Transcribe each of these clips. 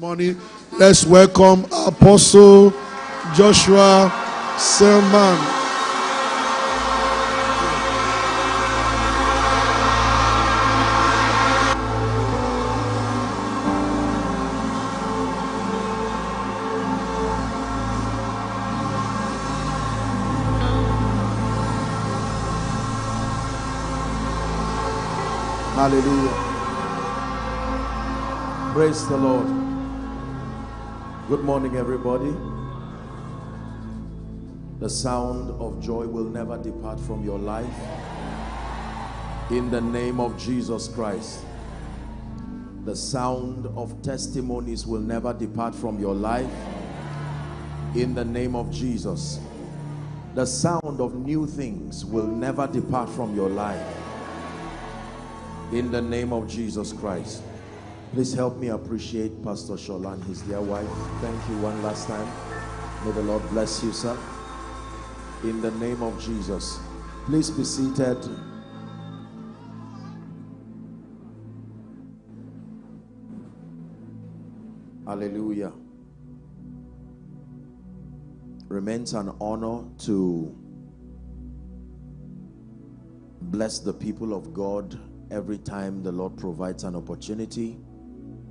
Morning. Let's welcome Apostle Joshua Selman. Hallelujah. Praise the Lord. Good morning, everybody. The sound of joy will never depart from your life. In the name of Jesus Christ. The sound of testimonies will never depart from your life. In the name of Jesus. The sound of new things will never depart from your life in the name of Jesus Christ. Please help me appreciate Pastor Shola and his dear wife. Thank you one last time. May the Lord bless you, sir. In the name of Jesus. Please be seated. Hallelujah. Remains an honor to bless the people of God every time the Lord provides an opportunity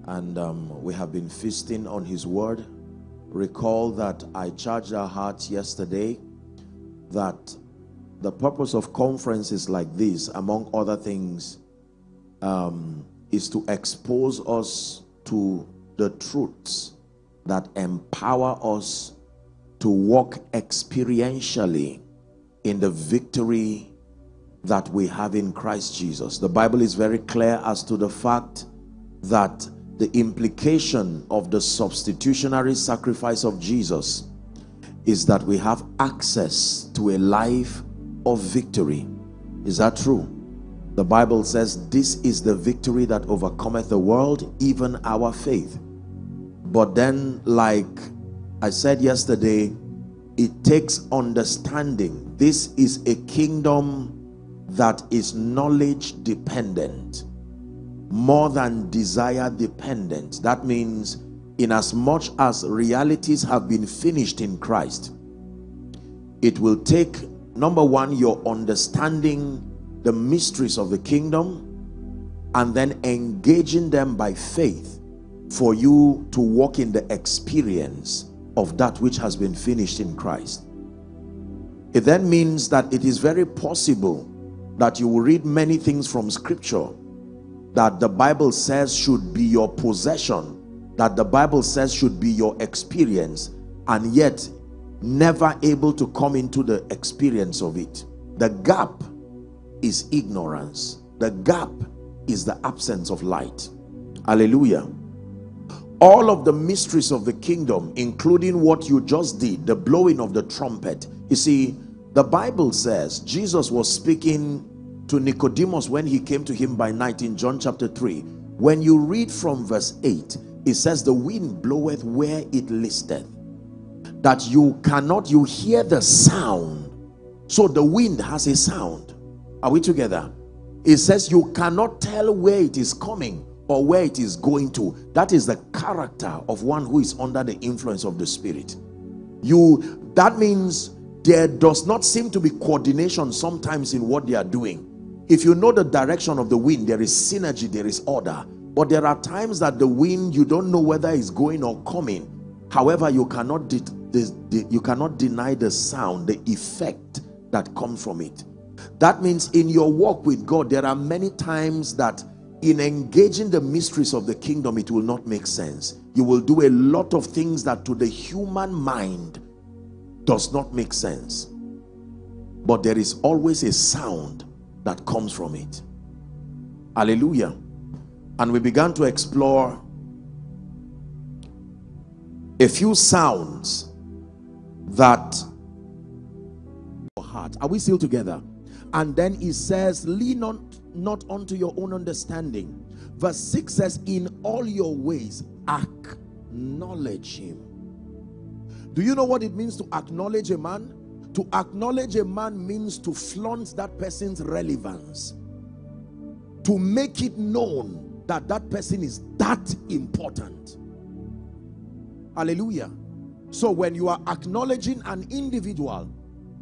and um, we have been feasting on his word recall that I charged our hearts yesterday that the purpose of conferences like this among other things um, is to expose us to the truths that empower us to walk experientially in the victory that we have in Christ Jesus. The Bible is very clear as to the fact that the implication of the substitutionary sacrifice of Jesus is that we have access to a life of victory. Is that true? The Bible says this is the victory that overcometh the world, even our faith. But then like I said yesterday, it takes understanding. This is a kingdom that is knowledge dependent more than desire dependent. That means in as much as realities have been finished in Christ it will take number one your understanding the mysteries of the kingdom and then engaging them by faith for you to walk in the experience of that which has been finished in Christ. It then means that it is very possible that you will read many things from scripture that the Bible says should be your possession, that the Bible says should be your experience, and yet never able to come into the experience of it. The gap is ignorance. The gap is the absence of light. Hallelujah. All of the mysteries of the kingdom, including what you just did, the blowing of the trumpet. You see, the Bible says Jesus was speaking to Nicodemus when he came to him by night in John chapter 3. When you read from verse 8, it says, The wind bloweth where it listeth. That you cannot, you hear the sound. So the wind has a sound. Are we together? It says you cannot tell where it is coming or where it is going to. That is the character of one who is under the influence of the spirit. You, that means there does not seem to be coordination sometimes in what they are doing if you know the direction of the wind there is synergy there is order. But there are times that the wind you don't know whether it's going or coming. However you cannot you cannot deny the sound the effect that comes from it. That means in your walk with God there are many times that in engaging the mysteries of the kingdom it will not make sense. You will do a lot of things that to the human mind does not make sense. But there is always a sound that comes from it. Hallelujah. And we began to explore a few sounds that heart are we still together? And then he says lean on not unto your own understanding. Verse 6 says in all your ways acknowledge him. Do you know what it means to acknowledge a man to acknowledge a man means to flaunt that person's relevance. To make it known that that person is that important. Hallelujah. So when you are acknowledging an individual,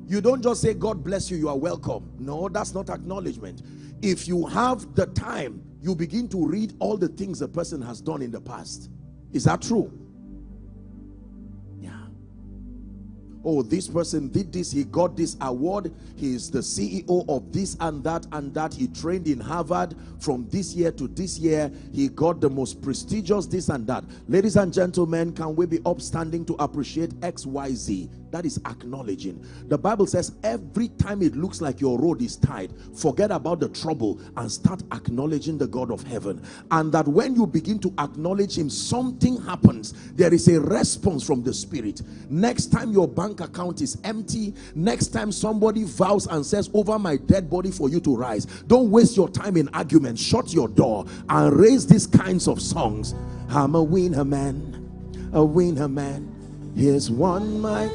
you don't just say, God bless you, you are welcome. No, that's not acknowledgement. If you have the time, you begin to read all the things the person has done in the past. Is that true? Oh this person did this he got this award he is the ceo of this and that and that he trained in harvard from this year to this year he got the most prestigious this and that. Ladies and gentlemen can we be upstanding to appreciate xyz that is acknowledging. The bible says every time it looks like your road is tied forget about the trouble and start acknowledging the god of heaven. And that when you begin to acknowledge him something happens. There is a response from the spirit. Next time your bank account is empty next time somebody vows and says over my dead body for you to rise don't waste your time in argument. Shut your door and raise these kinds of songs. I'm a winner man. A winner man Here's one my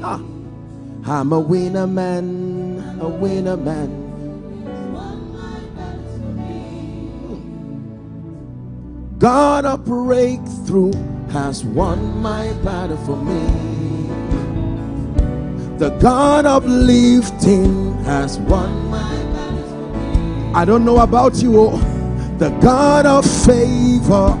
ah, I'm a winner man, a winner man. God a breakthrough has won my battle for me. The God of lifting has won my battle for me. I don't know about you, oh. the God of favor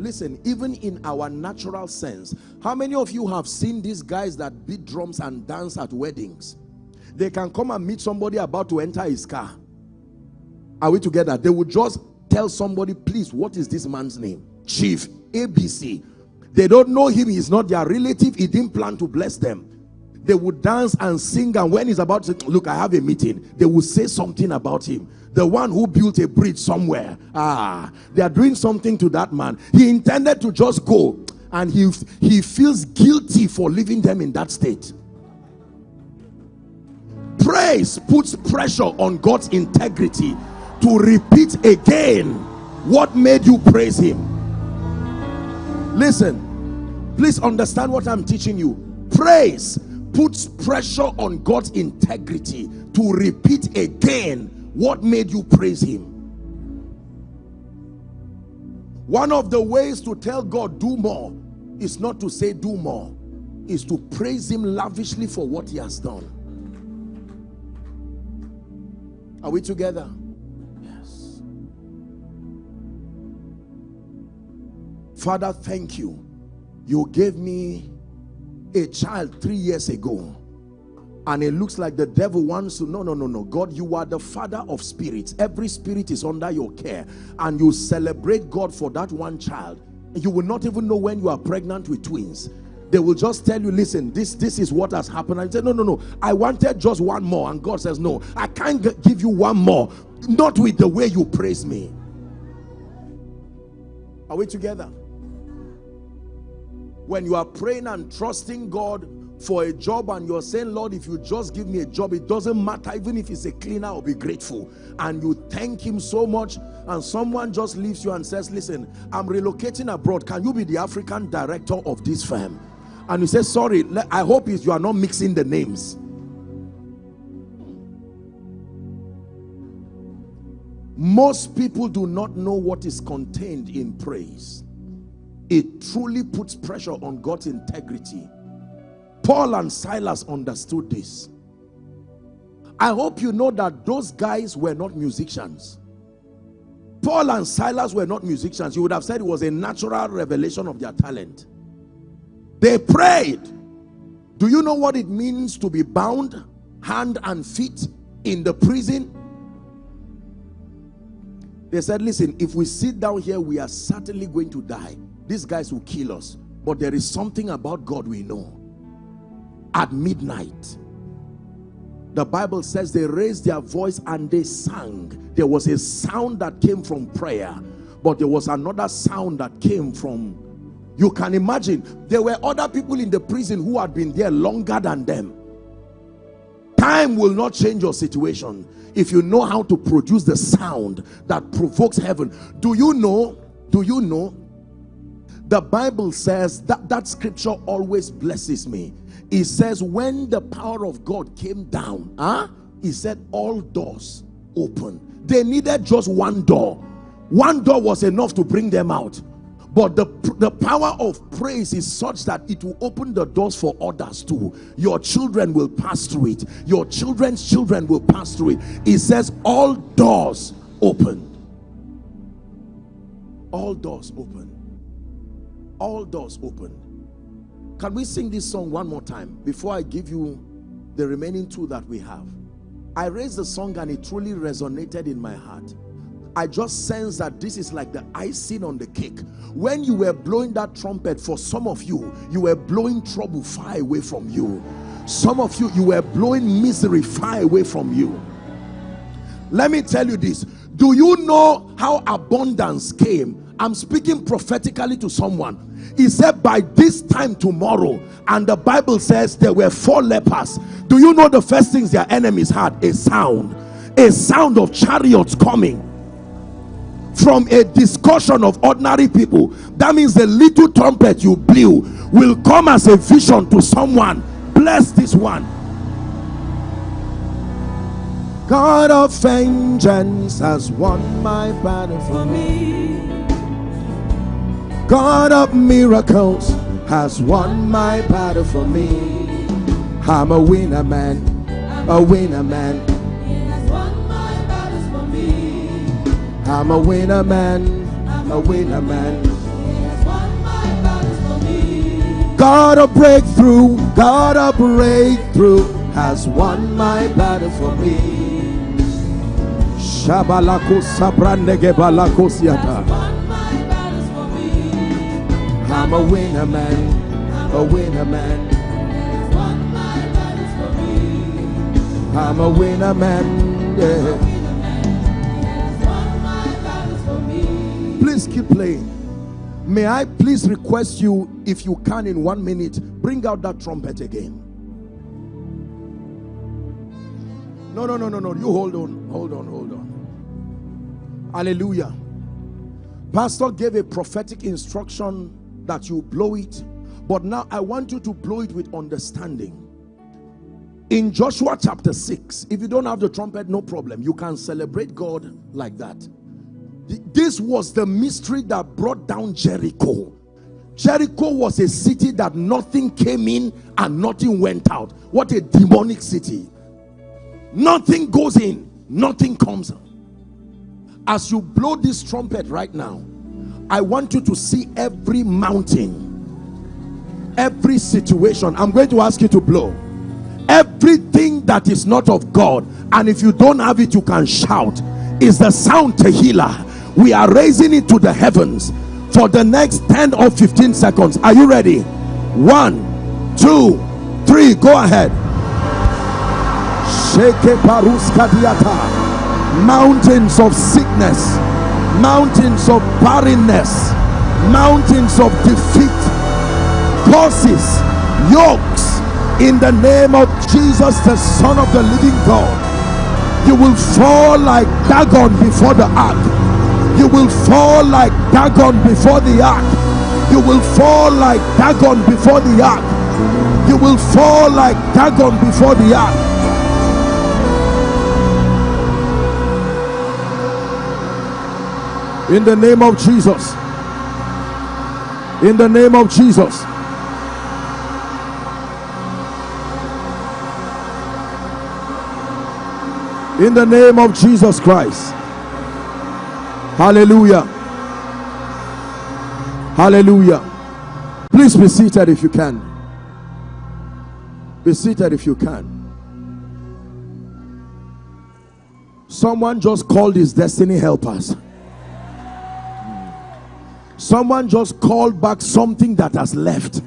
listen even in our natural sense how many of you have seen these guys that beat drums and dance at weddings? They can come and meet somebody about to enter his car. Are we together? They would just tell somebody please what is this man's name? Chief abc they don't know him. He's not their relative. He didn't plan to bless them they would dance and sing and when he's about to look i have a meeting they will say something about him. The one who built a bridge somewhere. Ah they are doing something to that man. He intended to just go and he he feels guilty for leaving them in that state. Praise puts pressure on god's integrity to repeat again what made you praise him. Listen please understand what i'm teaching you. Praise puts pressure on God's integrity to repeat again what made you praise him. One of the ways to tell God do more is not to say do more is to praise him lavishly for what he has done. Are we together? Yes. Father thank you. You gave me a child three years ago and it looks like the devil wants to no no no no. God you are the father of spirits. Every spirit is under your care and you celebrate god for that one child. You will not even know when you are pregnant with twins. They will just tell you listen this this is what has happened. You say no no no. I wanted just one more. And god says no i can't give you one more. Not with the way you praise me. Are we together when you are praying and trusting God for a job and you're saying Lord if you just give me a job it doesn't matter even if it's a cleaner I'll be grateful. And you thank him so much and someone just leaves you and says listen I'm relocating abroad. Can you be the African director of this firm? And you say sorry I hope you are not mixing the names. Most people do not know what is contained in praise it truly puts pressure on God's integrity. Paul and Silas understood this. I hope you know that those guys were not musicians. Paul and Silas were not musicians. You would have said it was a natural revelation of their talent. They prayed. Do you know what it means to be bound hand and feet in the prison? They said, listen, if we sit down here, we are certainly going to die these guys will kill us but there is something about God we know at midnight. The Bible says they raised their voice and they sang. There was a sound that came from prayer, but there was another sound that came from you can imagine there were other people in the prison who had been there longer than them. Time will not change your situation if you know how to produce the sound that provokes heaven. Do you know? Do you know? The Bible says that that scripture always blesses me. It says, when the power of God came down, huh? He said, all doors open. They needed just one door. One door was enough to bring them out. But the, the power of praise is such that it will open the doors for others too. Your children will pass through it. Your children's children will pass through it. It says all doors open. All doors open. All doors open. Can we sing this song one more time before I give you the remaining two that we have? I raised the song and it truly resonated in my heart. I just sense that this is like the icing on the cake. When you were blowing that trumpet, for some of you, you were blowing trouble far away from you. Some of you, you were blowing misery far away from you. Let me tell you this. Do you know how abundance came? I'm speaking prophetically to someone. He said, By this time tomorrow, and the Bible says there were four lepers. Do you know the first things their enemies had? A sound, a sound of chariots coming from a discussion of ordinary people that means the little trumpet you blew will come as a vision to someone bless this one God of vengeance has won my battle for me God of miracles has won my battle for me I'm a winner man a winner man I'm a winner man, a winner man. God of breakthrough, God of breakthrough has won my battle for me. Shabalako sabrandege balakosiata. I'm a winner man, a winner man. I'm a winner man. Yeah. please keep playing. May i please request you if you can in one minute bring out that trumpet again. No no no no no. You hold on. Hold on hold on. Hallelujah. Pastor gave a prophetic instruction that you blow it but now i want you to blow it with understanding in joshua chapter 6 if you don't have the trumpet no problem you can celebrate god like that this was the mystery that brought down Jericho. Jericho was a city that nothing came in and nothing went out. What a demonic city. Nothing goes in, nothing comes out. As you blow this trumpet right now, I want you to see every mountain, every situation. I'm going to ask you to blow everything that is not of God. And if you don't have it, you can shout. Is the sound Tehillah we are raising it to the heavens for the next 10 or 15 seconds are you ready one two three go ahead Shake mountains of sickness mountains of barrenness mountains of defeat curses yokes in the name of jesus the son of the living god you will fall like dagon before the ark you will fall like Dagon before the ark. You will fall like Dagon before the ark. You will fall like Dagon before the ark. In the name of Jesus. In the name of Jesus. In the name of Jesus Christ. Hallelujah. Hallelujah. Please be seated if you can. Be seated if you can. Someone just called his destiny helpers. Someone just called back something that has left.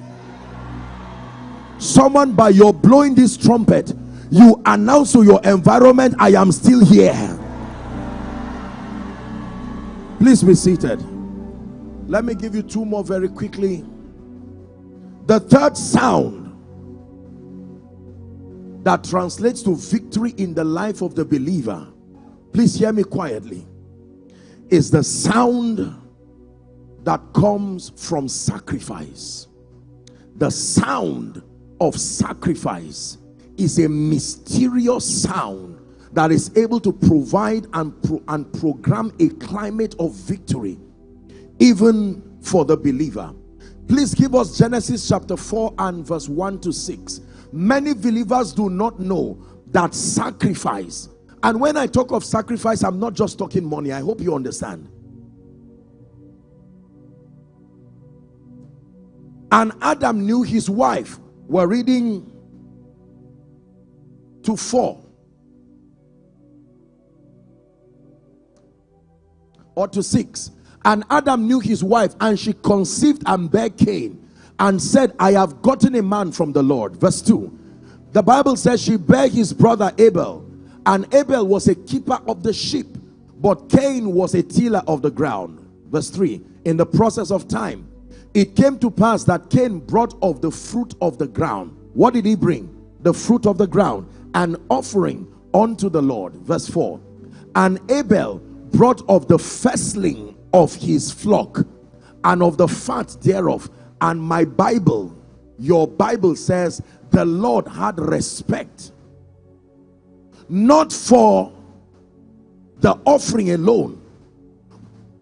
Someone, by your blowing this trumpet, you announce to your environment, I am still here. Please be seated. Let me give you two more very quickly. The third sound that translates to victory in the life of the believer, please hear me quietly, is the sound that comes from sacrifice. The sound of sacrifice is a mysterious sound that is able to provide and, pro and program a climate of victory even for the believer. Please give us Genesis chapter 4 and verse 1 to 6. Many believers do not know that sacrifice, and when I talk of sacrifice, I'm not just talking money. I hope you understand. And Adam knew his wife. We're reading to 4 or to 6 and Adam knew his wife, and she conceived and bare Cain, and said, I have gotten a man from the Lord. Verse 2. The Bible says she bare his brother Abel, and Abel was a keeper of the sheep, but Cain was a tiller of the ground. Verse 3. In the process of time, it came to pass that Cain brought of the fruit of the ground. What did he bring? The fruit of the ground, an offering unto the Lord. Verse 4. And Abel brought of the firstling of his flock and of the fat thereof. And my Bible, your Bible says, the Lord had respect not for the offering alone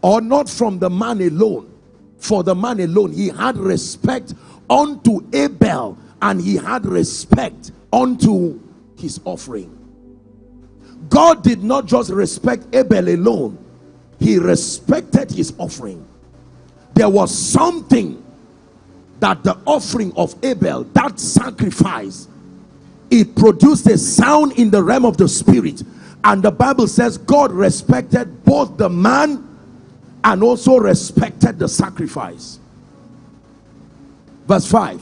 or not from the man alone for the man alone he had respect unto abel and he had respect unto his offering. God did not just respect abel alone he respected his offering. There was something that the offering of abel that sacrifice it produced a sound in the realm of the spirit. And the bible says god respected both the man and also respected the sacrifice verse 5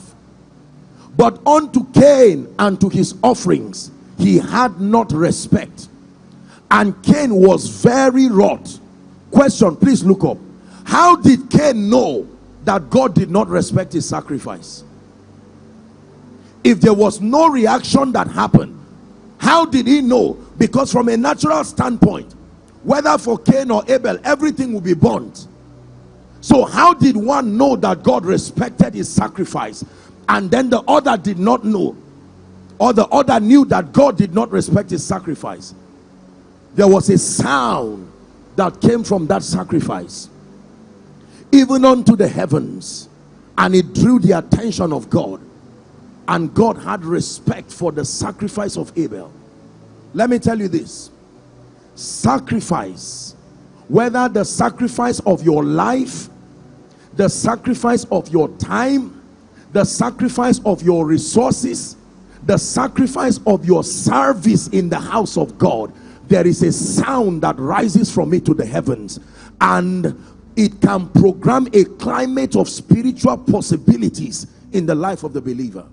but unto cain and to his offerings he had not respect and cain was very wroth Question, please look up. How did Cain know that God did not respect his sacrifice? If there was no reaction that happened, how did he know? Because from a natural standpoint, whether for Cain or Abel, everything will be burnt. So how did one know that God respected his sacrifice? And then the other did not know. Or the other knew that God did not respect his sacrifice? There was a sound that came from that sacrifice. Even unto the heavens. And it drew the attention of God. And God had respect for the sacrifice of Abel. Let me tell you this sacrifice whether the sacrifice of your life the sacrifice of your time the sacrifice of your resources the sacrifice of your service in the house of God there is a sound that rises from it to the heavens. And it can program a climate of spiritual possibilities in the life of the believer.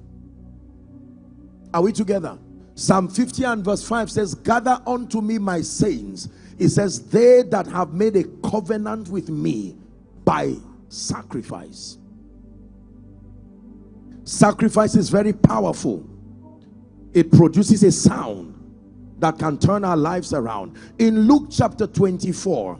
Are we together psalm 50 and verse 5 says gather unto me my saints. It says they that have made a covenant with me by sacrifice. Sacrifice is very powerful. It produces a sound that can turn our lives around. In Luke chapter 24,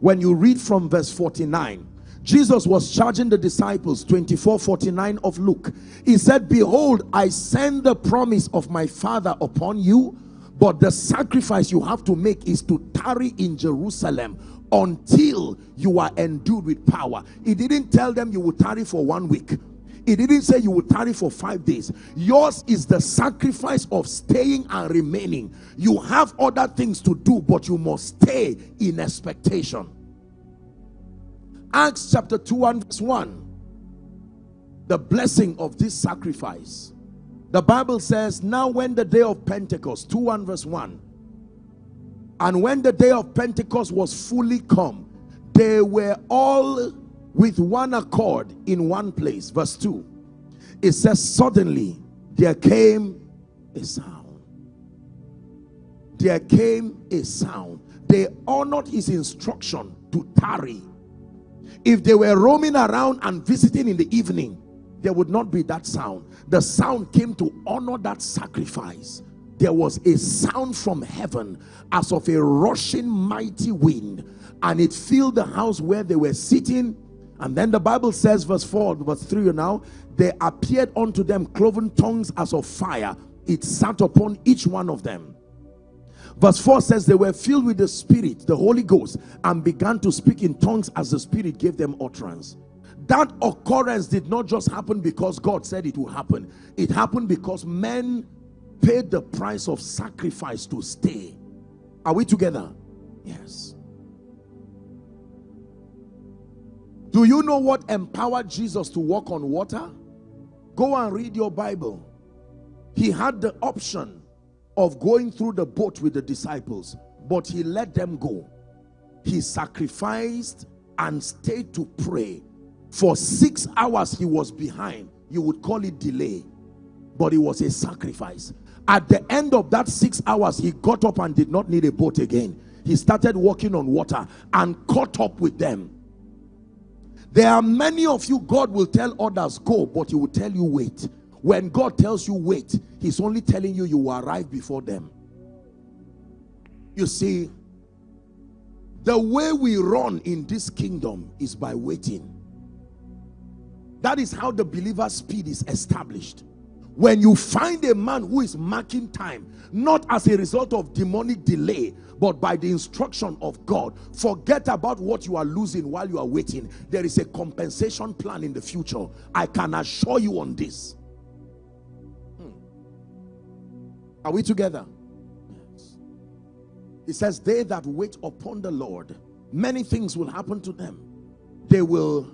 when you read from verse 49, Jesus was charging the disciples 24 49 of Luke. He said, Behold, I send the promise of my Father upon you, but the sacrifice you have to make is to tarry in Jerusalem until you are endued with power. He didn't tell them you will tarry for one week. He didn't say you will tarry for five days. Yours is the sacrifice of staying and remaining. You have other things to do, but you must stay in expectation. Acts chapter 2 and verse 1. The blessing of this sacrifice. The Bible says, Now when the day of Pentecost, 2 and verse 1. And when the day of Pentecost was fully come, they were all with one accord in one place. Verse 2. It says, Suddenly there came a sound. There came a sound. They honored his instruction to tarry. If they were roaming around and visiting in the evening, there would not be that sound. The sound came to honor that sacrifice. There was a sound from heaven as of a rushing mighty wind, and it filled the house where they were sitting. And then the Bible says, verse 4, verse 3 now, there appeared unto them cloven tongues as of fire. It sat upon each one of them. Verse 4 says they were filled with the Spirit, the Holy Ghost, and began to speak in tongues as the Spirit gave them utterance. That occurrence did not just happen because God said it would happen. It happened because men paid the price of sacrifice to stay. Are we together? Yes. Do you know what empowered Jesus to walk on water? Go and read your Bible. He had the option of going through the boat with the disciples, but he let them go. He sacrificed and stayed to pray. For six hours he was behind. You would call it delay, but it was a sacrifice. At the end of that six hours, he got up and did not need a boat again. He started walking on water and caught up with them. There are many of you, God will tell others, go, but he will tell you, wait. When God tells you, wait, he's only telling you you will arrive before them. You see, the way we run in this kingdom is by waiting. That is how the believer's speed is established. When you find a man who is marking time, not as a result of demonic delay, but by the instruction of God, forget about what you are losing while you are waiting. There is a compensation plan in the future. I can assure you on this. Are we together? Yes. It says, They that wait upon the Lord, many things will happen to them. They will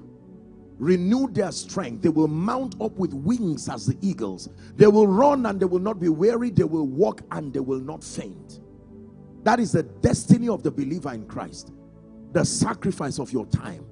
renew their strength. They will mount up with wings as the eagles. They will run and they will not be weary. They will walk and they will not faint. That is the destiny of the believer in Christ. The sacrifice of your time.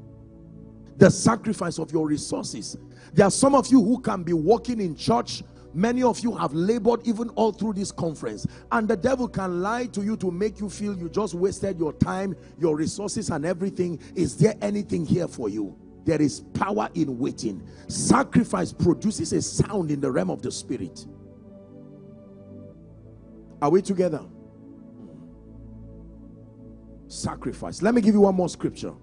The sacrifice of your resources. There are some of you who can be walking in church Many of you have labored even all through this conference and the devil can lie to you to make you feel you just wasted your time, your resources and everything. Is there anything here for you? there is power in waiting. Sacrifice produces a sound in the realm of the spirit. Are we together? Sacrifice. Let me give you one more scripture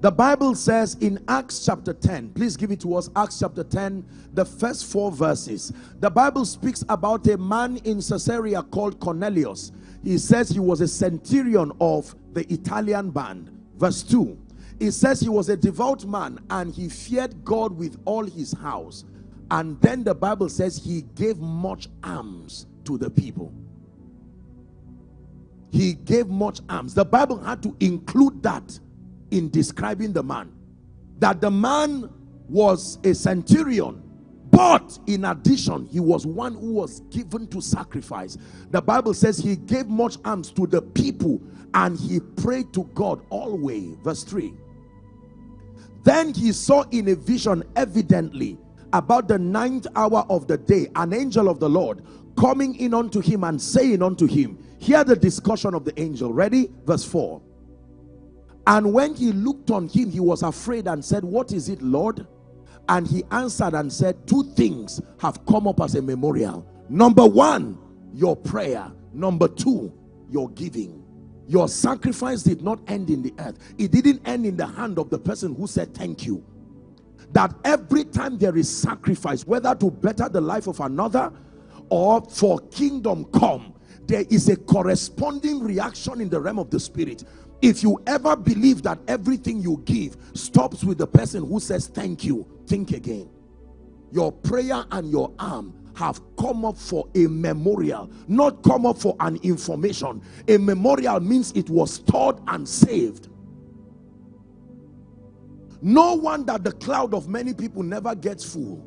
the bible says in acts chapter 10 please give it to us acts chapter 10 the first four verses the bible speaks about a man in caesarea called cornelius he says he was a centurion of the italian band verse 2 it says he was a devout man and he feared God with all his house. And then the Bible says he gave much alms to the people. He gave much alms. The Bible had to include that in describing the man. That the man was a centurion but in addition he was one who was given to sacrifice. The bible says he gave much alms to the people and he prayed to god always. Verse 3 then he saw in a vision evidently about the ninth hour of the day an angel of the Lord coming in unto him and saying unto him hear the discussion of the angel. Ready? Verse 4 and when he looked on him he was afraid and said what is it Lord and he answered and said two things have come up as a memorial number one your prayer number two your giving your sacrifice did not end in the earth. It didn't end in the hand of the person who said thank you. That every time there is sacrifice, whether to better the life of another or for kingdom come, there is a corresponding reaction in the realm of the spirit. If you ever believe that everything you give stops with the person who says thank you, think again. Your prayer and your arm have come up for a memorial not come up for an information. A memorial means it was stored and saved. No wonder the cloud of many people never gets full.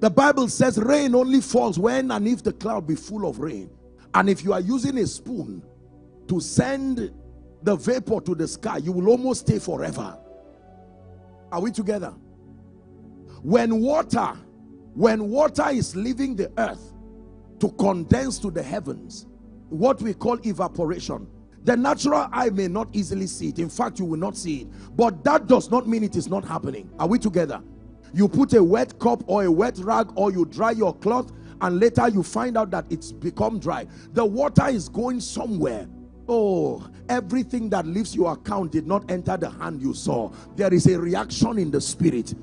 The bible says rain only falls when and if the cloud be full of rain. And if you are using a spoon to send the vapor to the sky you will almost stay forever. Are we together? When water when water is leaving the earth to condense to the heavens what we call evaporation the natural eye may not easily see it. In fact you will not see it. But that does not mean it is not happening. Are we together? You put a wet cup or a wet rag or you dry your cloth and later you find out that it's become dry. The water is going somewhere oh everything that leaves your account did not enter the hand you saw. There is a reaction in the spirit.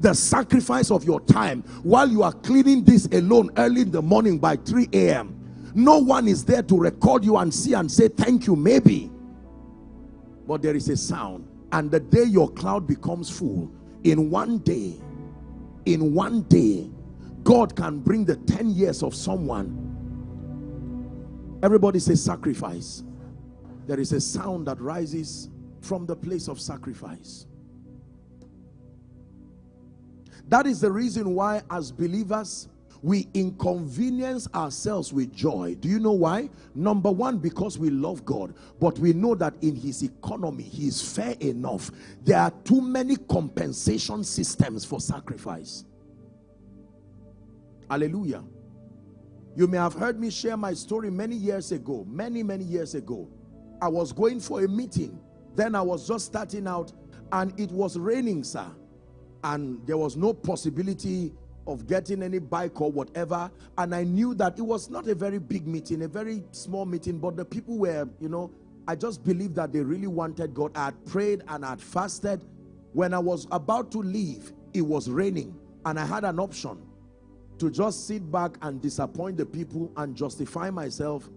The sacrifice of your time while you are cleaning this alone early in the morning by 3 a.m no one is there to record you and see and say thank you maybe. But there is a sound. And the day your cloud becomes full in one day in one day God can bring the 10 years of someone. Everybody say sacrifice there is a sound that rises from the place of sacrifice that is the reason why as believers we inconvenience ourselves with joy. Do you know why? Number one, because we love God, but we know that in his economy, he is fair enough. There are too many compensation systems for sacrifice. Hallelujah. You may have heard me share my story many years ago, many, many years ago. I was going for a meeting. Then I was just starting out and it was raining, sir. And there was no possibility of getting any bike or whatever and I knew that it was not a very big meeting a very small meeting but the people were you know I just believed that they really wanted God I had prayed and I had fasted when I was about to leave it was raining and I had an option to just sit back and disappoint the people and justify myself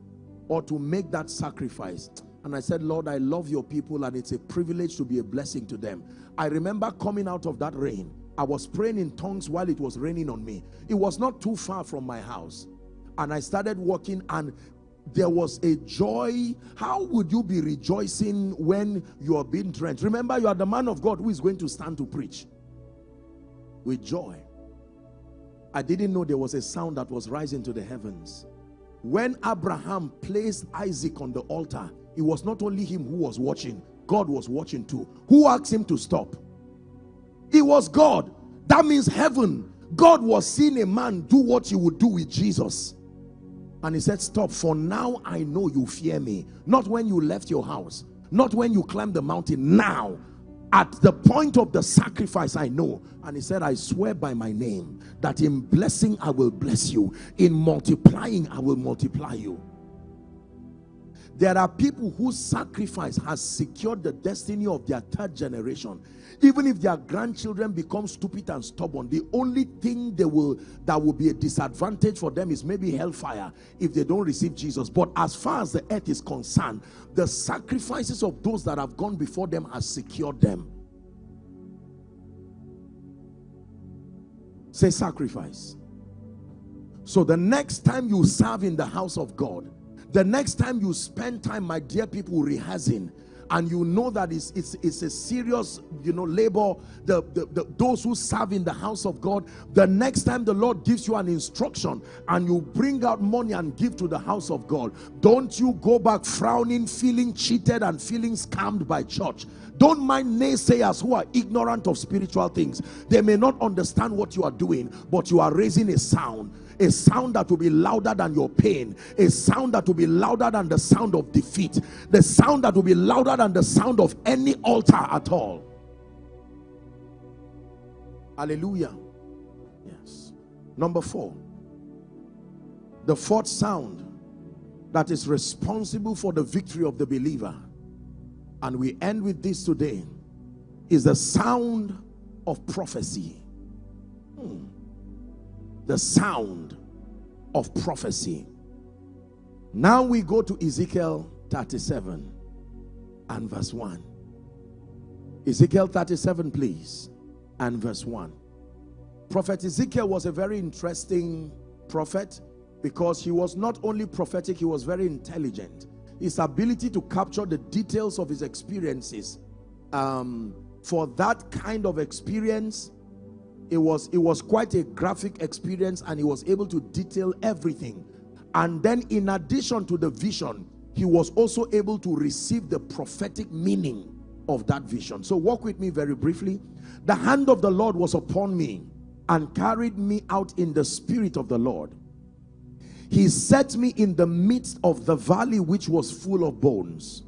or to make that sacrifice and I said Lord I love your people and it's a privilege to be a blessing to them I remember coming out of that rain I was praying in tongues while it was raining on me. It was not too far from my house. And I started walking and there was a joy. How would you be rejoicing when you are being drenched? Remember, you are the man of God who is going to stand to preach. With joy. I didn't know there was a sound that was rising to the heavens. When Abraham placed Isaac on the altar, it was not only him who was watching, God was watching too. Who asked him to stop? It was God. That means heaven. God was seeing a man do what he would do with Jesus. And he said, stop, for now I know you fear me. Not when you left your house. Not when you climbed the mountain. Now, at the point of the sacrifice, I know. And he said, I swear by my name that in blessing I will bless you. In multiplying I will multiply you. There are people whose sacrifice has secured the destiny of their third generation. Even if their grandchildren become stupid and stubborn, the only thing they will that will be a disadvantage for them is maybe hellfire if they don't receive Jesus. But as far as the earth is concerned, the sacrifices of those that have gone before them has secured them. Say sacrifice. So the next time you serve in the house of God, the next time you spend time, my dear people, rehearsing, and you know that it's, it's, it's a serious, you know, labor, the, the, the, those who serve in the house of God, the next time the Lord gives you an instruction and you bring out money and give to the house of God, don't you go back frowning, feeling cheated and feeling scammed by church. Don't mind naysayers who are ignorant of spiritual things. They may not understand what you are doing, but you are raising a sound a sound that will be louder than your pain. A sound that will be louder than the sound of defeat. The sound that will be louder than the sound of any altar at all. Hallelujah. Yes. Number four. The fourth sound that is responsible for the victory of the believer and we end with this today is the sound of prophecy. Hmm the sound of prophecy. Now we go to Ezekiel 37 and verse 1. Ezekiel 37, please, and verse 1. Prophet Ezekiel was a very interesting prophet because he was not only prophetic, he was very intelligent. His ability to capture the details of his experiences. Um, for that kind of experience, it was it was quite a graphic experience and he was able to detail everything and then in addition to the vision he was also able to receive the prophetic meaning of that vision so walk with me very briefly the hand of the lord was upon me and carried me out in the spirit of the Lord. He set me in the midst of the valley which was full of bones.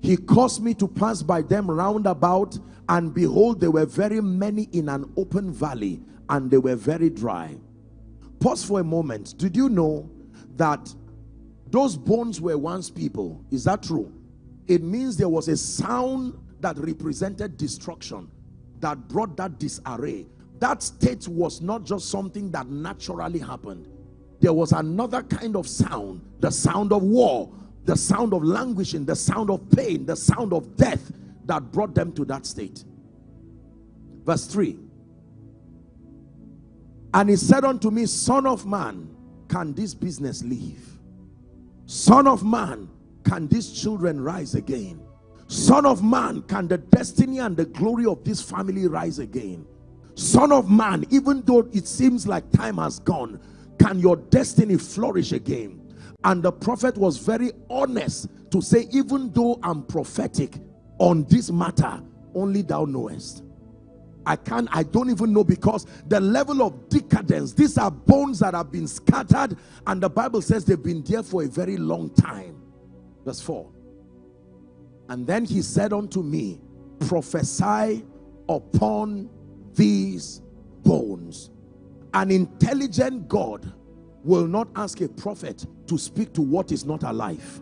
He caused me to pass by them round about, and behold, there were very many in an open valley, and they were very dry. Pause for a moment. Did you know that those bones were once people? Is that true? It means there was a sound that represented destruction that brought that disarray. That state was not just something that naturally happened. There was another kind of sound, the sound of war, the sound of languishing, the sound of pain, the sound of death that brought them to that state. Verse 3 And he said unto me, Son of man, can this business live? Son of man, can these children rise again? Son of man, can the destiny and the glory of this family rise again? Son of man, even though it seems like time has gone, can your destiny flourish again? And the prophet was very honest to say, even though I'm prophetic on this matter, only thou knowest. I can't, I don't even know because the level of decadence, these are bones that have been scattered, and the Bible says they've been there for a very long time. Verse 4. And then he said unto me, prophesy upon these bones. An intelligent God will not ask a prophet to speak to what is not alive.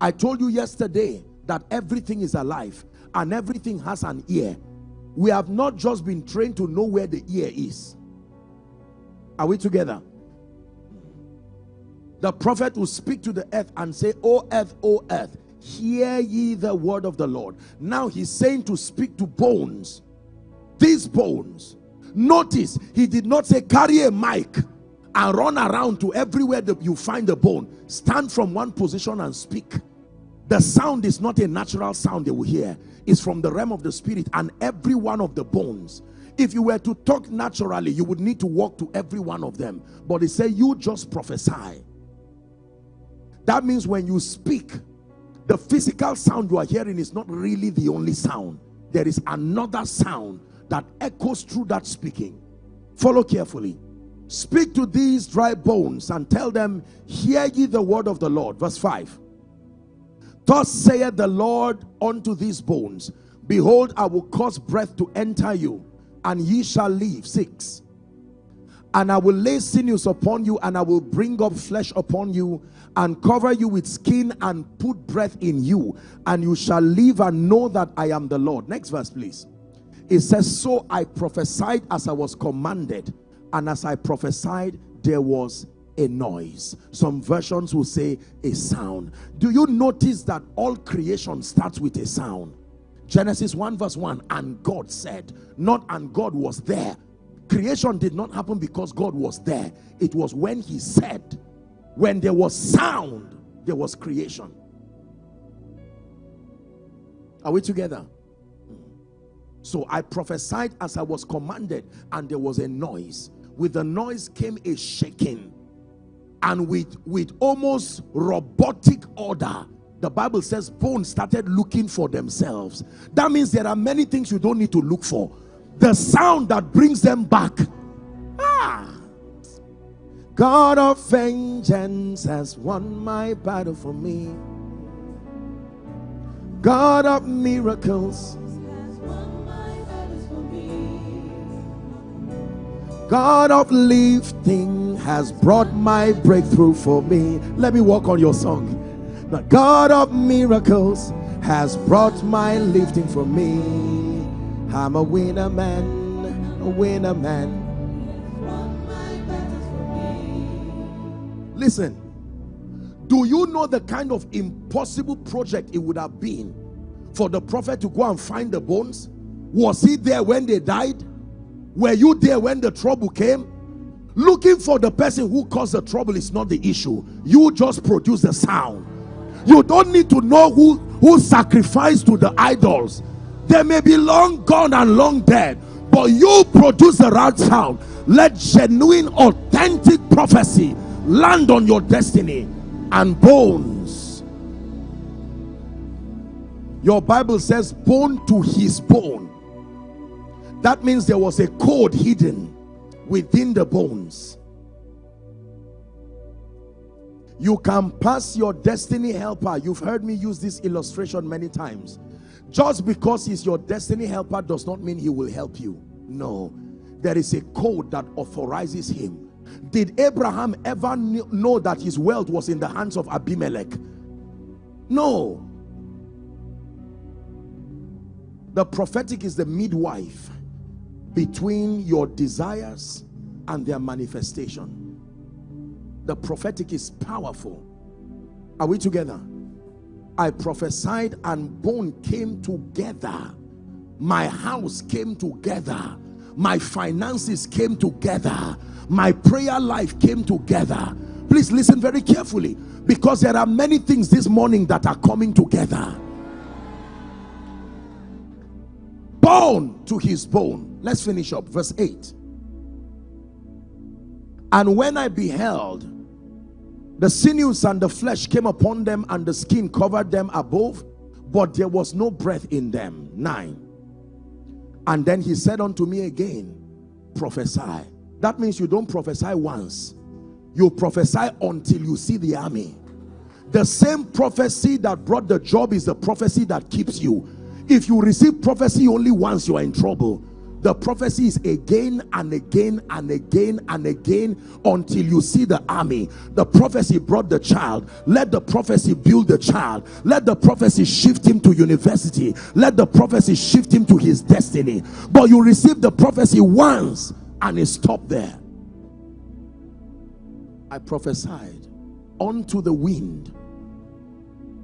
I told you yesterday that everything is alive and everything has an ear. We have not just been trained to know where the ear is. Are we together? The prophet will speak to the earth and say, O earth, O earth, hear ye the word of the Lord. Now he's saying to speak to bones. These bones. Notice, he did not say carry a mic and run around to everywhere that you find a bone. Stand from one position and speak. The sound is not a natural sound they will hear. It's from the realm of the spirit and every one of the bones. If you were to talk naturally, you would need to walk to every one of them. But they say you just prophesy. That means when you speak, the physical sound you are hearing is not really the only sound. There is another sound that echoes through that speaking. Follow carefully. Speak to these dry bones and tell them, Hear ye the word of the Lord. Verse 5. Thus saith the Lord unto these bones, Behold, I will cause breath to enter you, and ye shall live. 6. And I will lay sinews upon you, and I will bring up flesh upon you, and cover you with skin, and put breath in you, and you shall live and know that I am the Lord. Next verse, please. It says, So I prophesied as I was commanded, and as I prophesied, there was a noise. Some versions will say a sound. Do you notice that all creation starts with a sound? Genesis 1 verse 1, and God said, not and God was there. Creation did not happen because God was there. It was when he said, when there was sound, there was creation. Are we together? Mm. So I prophesied as I was commanded, and there was a noise with the noise came a shaking. And with with almost robotic order the bible says bones started looking for themselves. That means there are many things you don't need to look for. The sound that brings them back. Ah. God of vengeance has won my battle for me. God of miracles God of lifting has brought my breakthrough for me. Let me walk on your song. The God of miracles has brought my lifting for me. I'm a winner man, a winner man. Listen, do you know the kind of impossible project it would have been for the prophet to go and find the bones? Was he there when they died? Were you there when the trouble came? Looking for the person who caused the trouble is not the issue. You just produce the sound. You don't need to know who, who sacrificed to the idols. They may be long gone and long dead, but you produce the right sound. Let genuine, authentic prophecy land on your destiny and bones. Your Bible says, bone to his bone That means there was a code hidden within the bones. You can pass your destiny helper. You've heard me use this illustration many times. Just because he's your destiny helper does not mean he will help you. No. There is a code that authorizes him. Did Abraham ever know that his wealth was in the hands of Abimelech? No. The prophetic is the midwife between your desires and their manifestation. The prophetic is powerful. Are we together? I prophesied and bone came together. My house came together. My finances came together. My prayer life came together. Please listen very carefully because there are many things this morning that are coming together. Bone to his bone. Let's finish up. Verse 8. And when I beheld, the sinews and the flesh came upon them, and the skin covered them above, but there was no breath in them. 9. And then he said unto me again, Prophesy. That means you don't prophesy once, you prophesy until you see the army. The same prophecy that brought the job is the prophecy that keeps you if you receive prophecy only once, you are in trouble. The prophecy is again and again and again and again until you see the army. The prophecy brought the child. Let the prophecy build the child. Let the prophecy shift him to university. Let the prophecy shift him to his destiny. But you receive the prophecy once and it stopped there. I prophesied unto the wind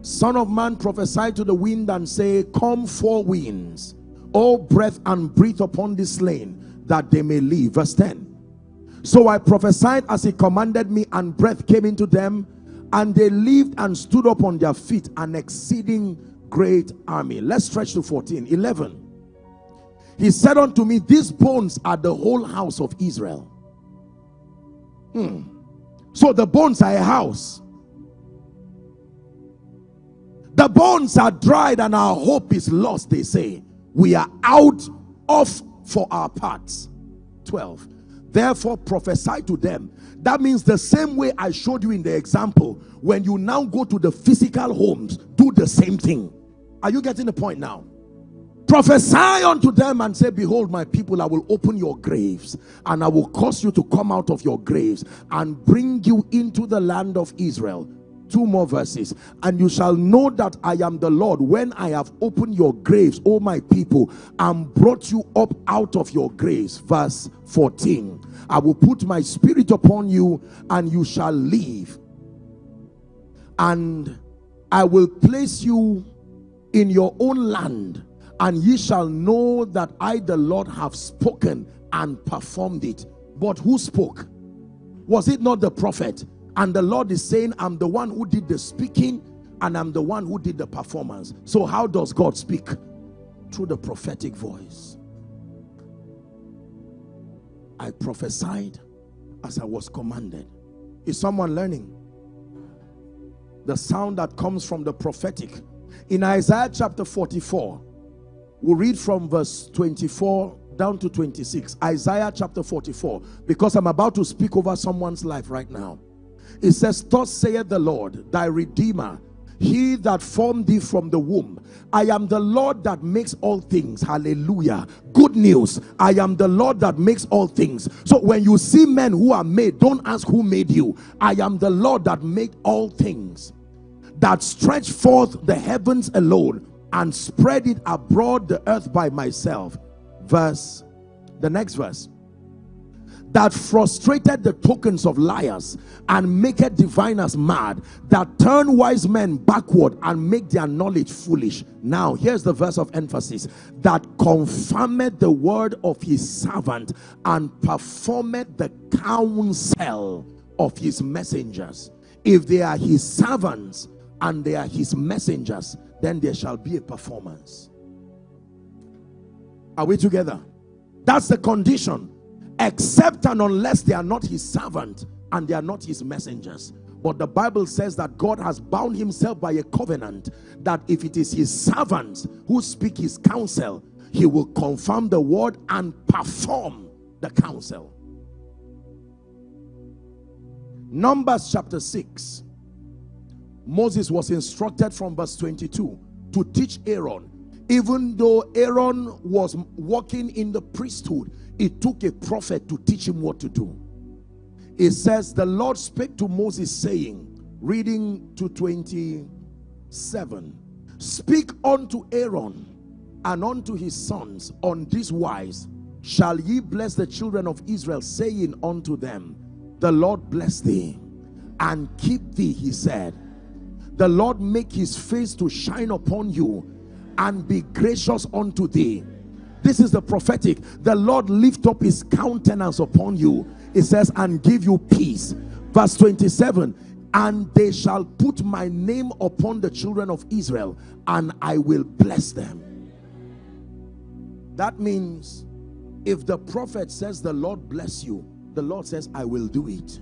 Son of man, prophesy to the wind and say, Come four winds, all breath and breathe upon this slain, that they may live. Verse 10. So I prophesied as he commanded me, and breath came into them, and they lived and stood up on their feet, an exceeding great army. Let's stretch to 14. 11. He said unto me, These bones are the whole house of Israel. Hmm. So the bones are a house. The bones are dried and our hope is lost, they say. We are out of for our parts. 12. Therefore prophesy to them. That means the same way I showed you in the example. When you now go to the physical homes, do the same thing. Are you getting the point now? Prophesy unto them and say, Behold, my people, I will open your graves and I will cause you to come out of your graves and bring you into the land of Israel two more verses. And you shall know that i am the lord when i have opened your graves o my people and brought you up out of your graves. Verse 14 i will put my spirit upon you and you shall live. And i will place you in your own land and ye shall know that i the lord have spoken and performed it. But who spoke? Was it not the prophet and the Lord is saying, I'm the one who did the speaking and I'm the one who did the performance. So how does God speak? Through the prophetic voice. I prophesied as I was commanded. Is someone learning? The sound that comes from the prophetic. In Isaiah chapter 44, we'll read from verse 24 down to 26. Isaiah chapter 44, because I'm about to speak over someone's life right now. It says, Thus saith the Lord, thy Redeemer, he that formed thee from the womb. I am the Lord that makes all things. Hallelujah. Good news. I am the Lord that makes all things. So when you see men who are made, don't ask who made you. I am the Lord that made all things. That stretch forth the heavens alone and spread it abroad the earth by myself. Verse, the next verse that frustrated the tokens of liars and maketh diviners mad that turn wise men backward and make their knowledge foolish. Now here's the verse of emphasis. That confirmed the word of his servant and performed the counsel of his messengers. If they are his servants and they are his messengers then there shall be a performance. Are we together? That's the condition except and unless they are not his servant and they are not his messengers. But the Bible says that God has bound himself by a covenant that if it is his servants who speak his counsel, he will confirm the word and perform the counsel. Numbers chapter 6. Moses was instructed from verse 22 to teach Aaron. Even though Aaron was walking in the priesthood, it took a prophet to teach him what to do. It says, The Lord spake to Moses, saying, reading to 27, Speak unto Aaron and unto his sons on this wise shall ye bless the children of Israel, saying unto them, The Lord bless thee and keep thee, he said. The Lord make his face to shine upon you and be gracious unto thee. This is the prophetic. The Lord lift up his countenance upon you. It says, and give you peace. Verse 27 and they shall put my name upon the children of Israel, and I will bless them. That means if the prophet says, The Lord bless you, the Lord says, I will do it.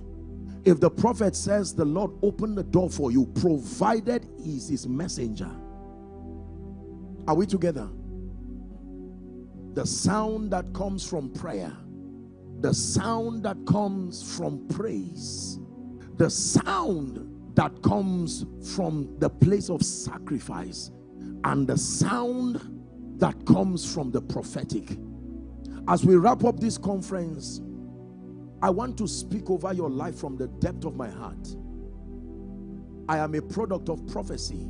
If the prophet says, The Lord open the door for you, provided he's his messenger. Are we together? The sound that comes from prayer, the sound that comes from praise, the sound that comes from the place of sacrifice, and the sound that comes from the prophetic as we wrap up this conference, I want to speak over your life from the depth of my heart. I am a product of prophecy.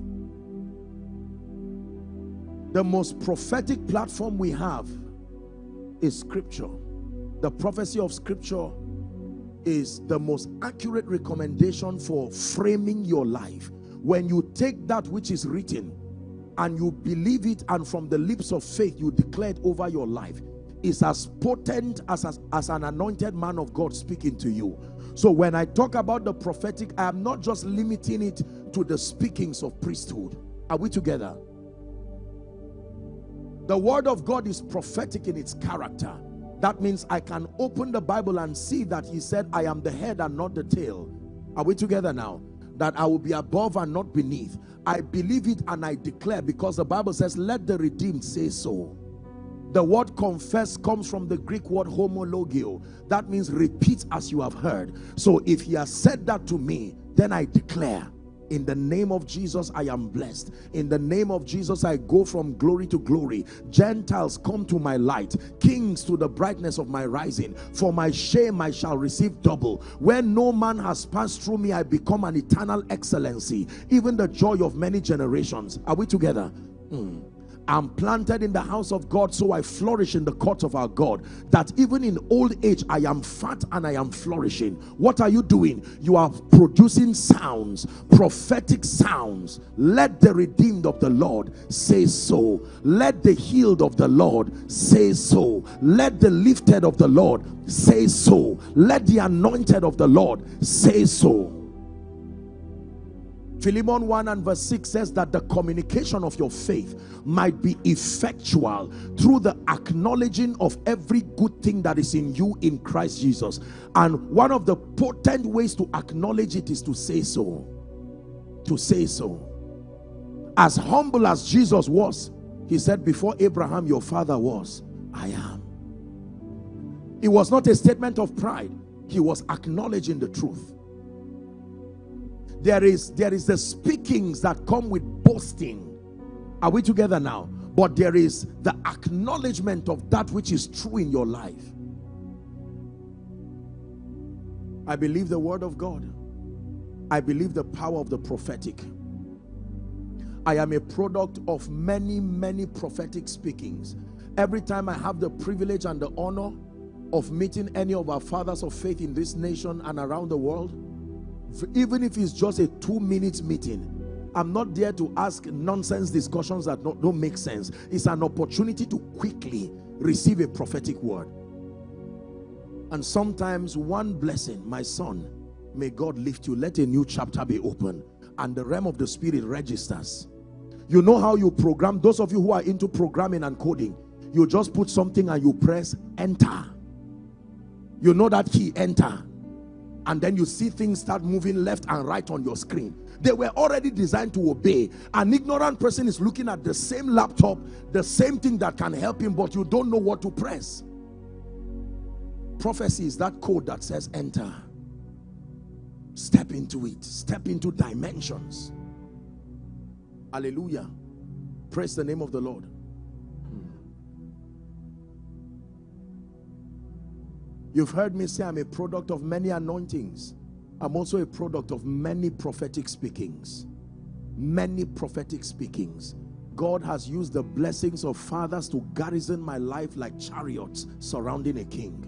The most prophetic platform we have is scripture. The prophecy of scripture is the most accurate recommendation for framing your life. When you take that which is written and you believe it and from the lips of faith you declare it over your life, is as potent as, as, as an anointed man of God speaking to you. So when I talk about the prophetic, I am not just limiting it to the speakings of priesthood. Are we together? The word of God is prophetic in its character. That means I can open the Bible and see that he said, I am the head and not the tail. Are we together now? That I will be above and not beneath. I believe it and I declare because the Bible says, let the redeemed say so. The word confess comes from the Greek word homologio. That means repeat as you have heard. So if he has said that to me, then I declare in the name of Jesus I am blessed. In the name of Jesus I go from glory to glory. Gentiles come to my light. Kings to the brightness of my rising. For my shame I shall receive double. Where no man has passed through me I become an eternal excellency. Even the joy of many generations. Are we together? Hmm. I'm planted in the house of God, so I flourish in the court of our God. That even in old age, I am fat and I am flourishing. What are you doing? You are producing sounds, prophetic sounds. Let the redeemed of the Lord say so. Let the healed of the Lord say so. Let the lifted of the Lord say so. Let the anointed of the Lord say so. Philemon 1 and verse 6 says that the communication of your faith might be effectual through the acknowledging of every good thing that is in you in Christ Jesus. And one of the potent ways to acknowledge it is to say so. To say so. As humble as Jesus was, he said, Before Abraham, your father was, I am. It was not a statement of pride, he was acknowledging the truth there is there is the speakings that come with boasting. Are we together now? But there is the acknowledgement of that which is true in your life. I believe the word of god. I believe the power of the prophetic. I am a product of many many prophetic speakings. Every time i have the privilege and the honor of meeting any of our fathers of faith in this nation and around the world even if it's just a two minutes meeting I'm not there to ask nonsense discussions that don't, don't make sense. It's an opportunity to quickly receive a prophetic word. And sometimes one blessing my son may God lift you. Let a new chapter be open and the realm of the spirit registers. You know how you program those of you who are into programming and coding you just put something and you press enter. You know that key enter and then you see things start moving left and right on your screen. They were already designed to obey. An ignorant person is looking at the same laptop, the same thing that can help him, but you don't know what to press. Prophecy is that code that says enter. Step into it. Step into dimensions. Hallelujah. Praise the name of the Lord. You've heard me say I'm a product of many anointings. I'm also a product of many prophetic speakings. Many prophetic speakings. God has used the blessings of fathers to garrison my life like chariots surrounding a king.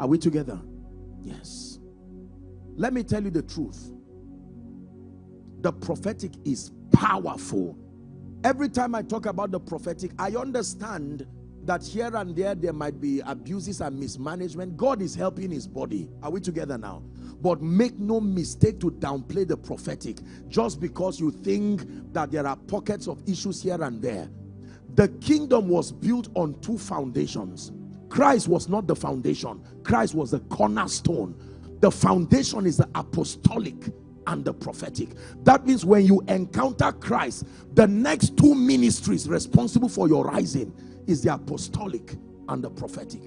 Are we together? Yes. Let me tell you the truth. The prophetic is powerful. Every time I talk about the prophetic, I understand that here and there there might be abuses and mismanagement. God is helping his body. Are we together now? But make no mistake to downplay the prophetic just because you think that there are pockets of issues here and there. The kingdom was built on two foundations. Christ was not the foundation. Christ was the cornerstone. The foundation is the apostolic and the prophetic. That means when you encounter Christ, the next two ministries responsible for your rising is the apostolic and the prophetic.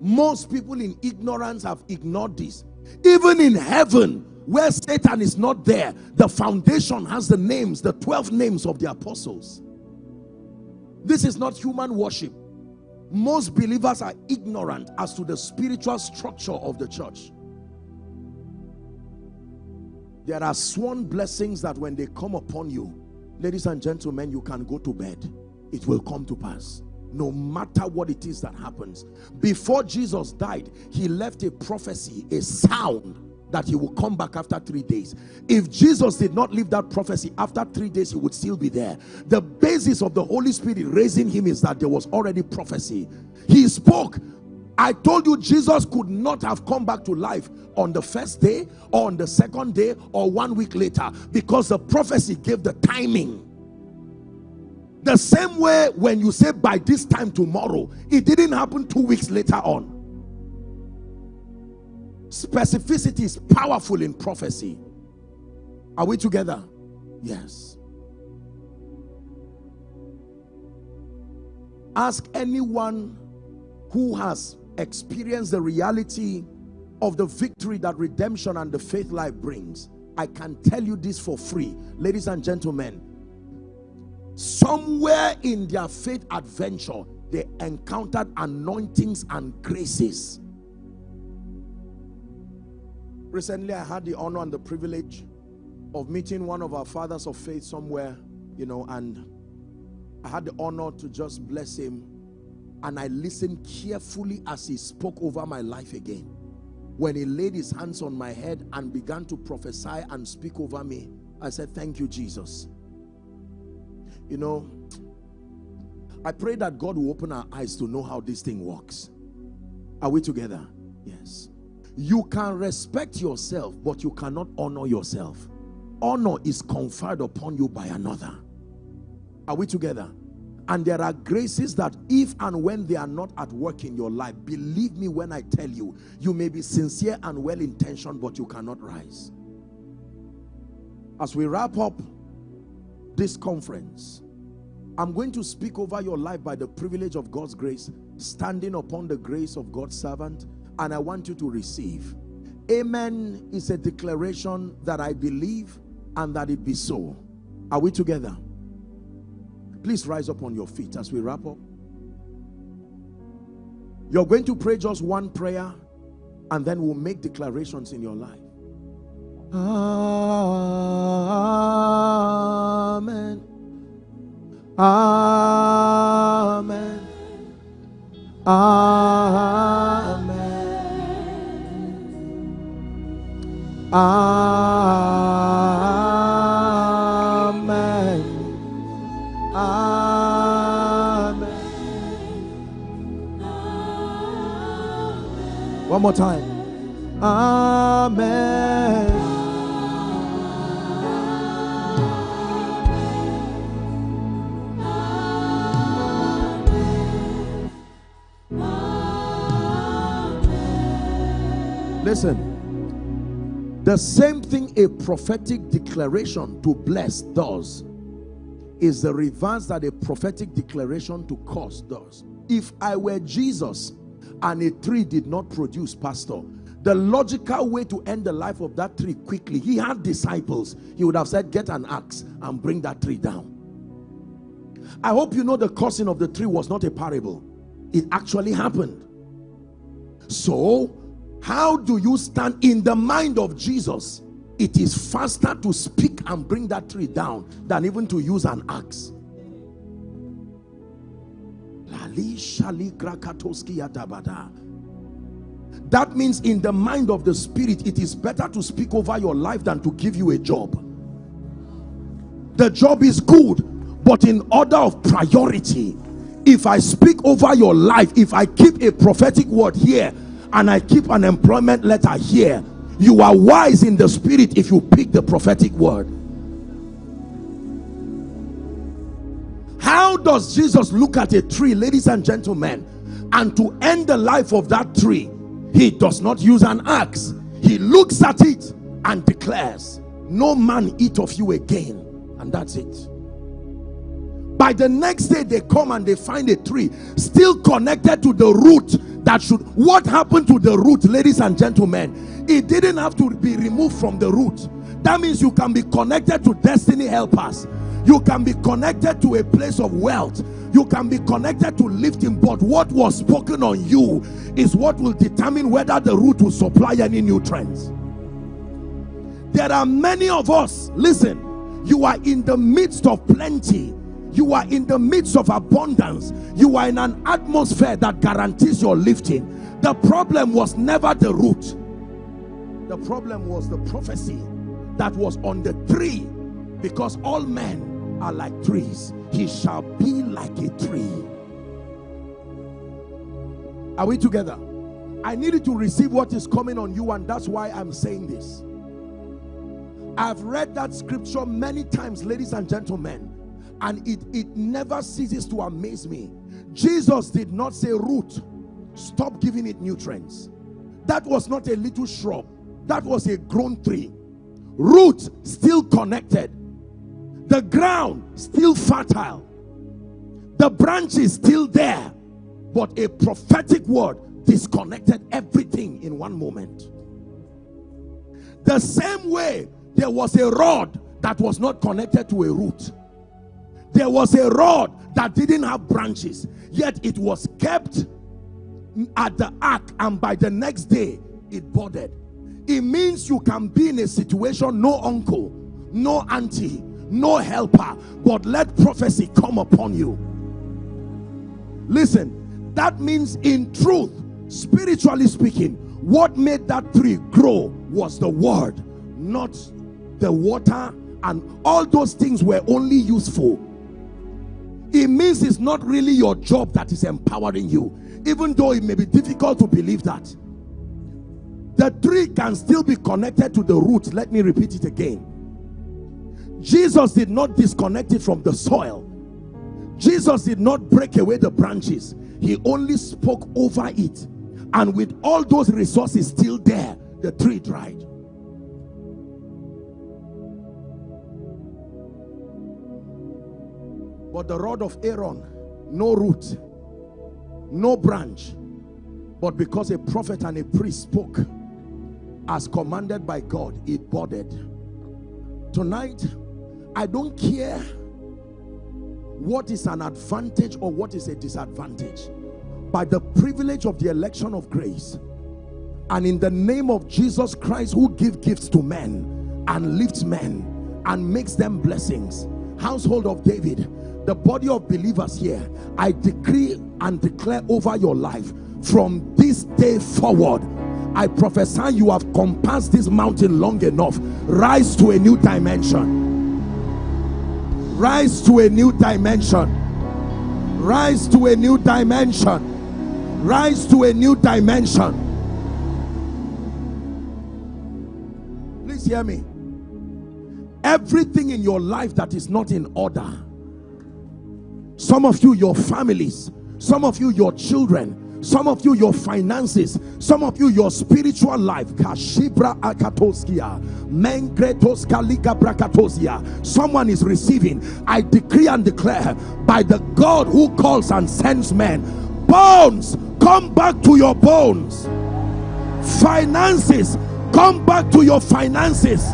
Most people in ignorance have ignored this. Even in heaven, where Satan is not there, the foundation has the names, the 12 names of the apostles. This is not human worship. Most believers are ignorant as to the spiritual structure of the church. There are sworn blessings that when they come upon you, ladies and gentlemen, you can go to bed it will come to pass. No matter what it is that happens before jesus died he left a prophecy a sound that he will come back after three days. If jesus did not leave that prophecy after three days he would still be there. The basis of the holy spirit raising him is that there was already prophecy. He spoke I told you Jesus could not have come back to life on the first day or on the second day or one week later because the prophecy gave the timing the same way when you say by this time tomorrow, it didn't happen two weeks later on. Specificity is powerful in prophecy. Are we together? Yes. Ask anyone who has experienced the reality of the victory that redemption and the faith life brings. I can tell you this for free. Ladies and gentlemen, somewhere in their faith adventure they encountered anointings and graces. Recently i had the honor and the privilege of meeting one of our fathers of faith somewhere you know and i had the honor to just bless him. And i listened carefully as he spoke over my life again. When he laid his hands on my head and began to prophesy and speak over me i said thank you jesus you know, I pray that God will open our eyes to know how this thing works. Are we together? Yes. You can respect yourself, but you cannot honor yourself. Honor is conferred upon you by another. Are we together? And there are graces that if and when they are not at work in your life, believe me when I tell you, you may be sincere and well-intentioned, but you cannot rise. As we wrap up this conference, I'm going to speak over your life by the privilege of God's grace, standing upon the grace of God's servant, and I want you to receive. Amen is a declaration that I believe and that it be so. Are we together? Please rise up on your feet as we wrap up. You're going to pray just one prayer and then we'll make declarations in your life. Amen. Amen. Amen. Amen. Amen. One more time. Amen. Listen, the same thing a prophetic declaration to bless does is the reverse that a prophetic declaration to curse does. If I were Jesus and a tree did not produce, pastor, the logical way to end the life of that tree quickly, he had disciples. He would have said, get an axe and bring that tree down. I hope you know the cursing of the tree was not a parable. It actually happened. So, how do you stand in the mind of Jesus? It is faster to speak and bring that tree down than even to use an axe. That means in the mind of the spirit, it is better to speak over your life than to give you a job. The job is good, but in order of priority, if I speak over your life, if I keep a prophetic word here and I keep an employment letter here, you are wise in the spirit if you pick the prophetic word. How does Jesus look at a tree, ladies and gentlemen, and to end the life of that tree, he does not use an axe. He looks at it and declares, no man eat of you again. And that's it. By the next day, they come and they find a tree still connected to the root that should. What happened to the root, ladies and gentlemen? It didn't have to be removed from the root. That means you can be connected to destiny helpers. You can be connected to a place of wealth. You can be connected to lifting. But what was spoken on you is what will determine whether the root will supply any nutrients. There are many of us, listen, you are in the midst of plenty you are in the midst of abundance. You are in an atmosphere that guarantees your lifting. The problem was never the root. The problem was the prophecy that was on the tree. Because all men are like trees. He shall be like a tree. Are we together? I needed to receive what is coming on you and that's why i'm saying this. I've read that scripture many times ladies and gentlemen and it, it never ceases to amaze me. Jesus did not say, root, stop giving it nutrients. That was not a little shrub. That was a grown tree. Root still connected. The ground still fertile. The branch is still there. But a prophetic word disconnected everything in one moment. The same way there was a rod that was not connected to a root there was a rod that didn't have branches yet it was kept at the ark and by the next day it budded. It means you can be in a situation no uncle no auntie no helper but let prophecy come upon you. Listen that means in truth spiritually speaking what made that tree grow was the word not the water and all those things were only useful it means it's not really your job that is empowering you even though it may be difficult to believe that. The tree can still be connected to the root. Let me repeat it again. Jesus did not disconnect it from the soil. Jesus did not break away the branches. He only spoke over it. And with all those resources still there the tree dried But the rod of Aaron, no root, no branch. But because a prophet and a priest spoke as commanded by God, it budded. Tonight, I don't care what is an advantage or what is a disadvantage. By the privilege of the election of grace and in the name of Jesus Christ who give gifts to men and lifts men and makes them blessings. Household of David, the body of believers here i decree and declare over your life from this day forward i prophesy you have compassed this mountain long enough. Rise to a new dimension. Rise to a new dimension. Rise to a new dimension. Rise to a new dimension. Please hear me. Everything in your life that is not in order some of you, your families. Some of you, your children. Some of you, your finances. Some of you, your spiritual life, Kashibra Akatoskia, Menkretos Kalika Brakatosia. Someone is receiving. I decree and declare by the God who calls and sends men, bones, come back to your bones. Finances, come back to your finances.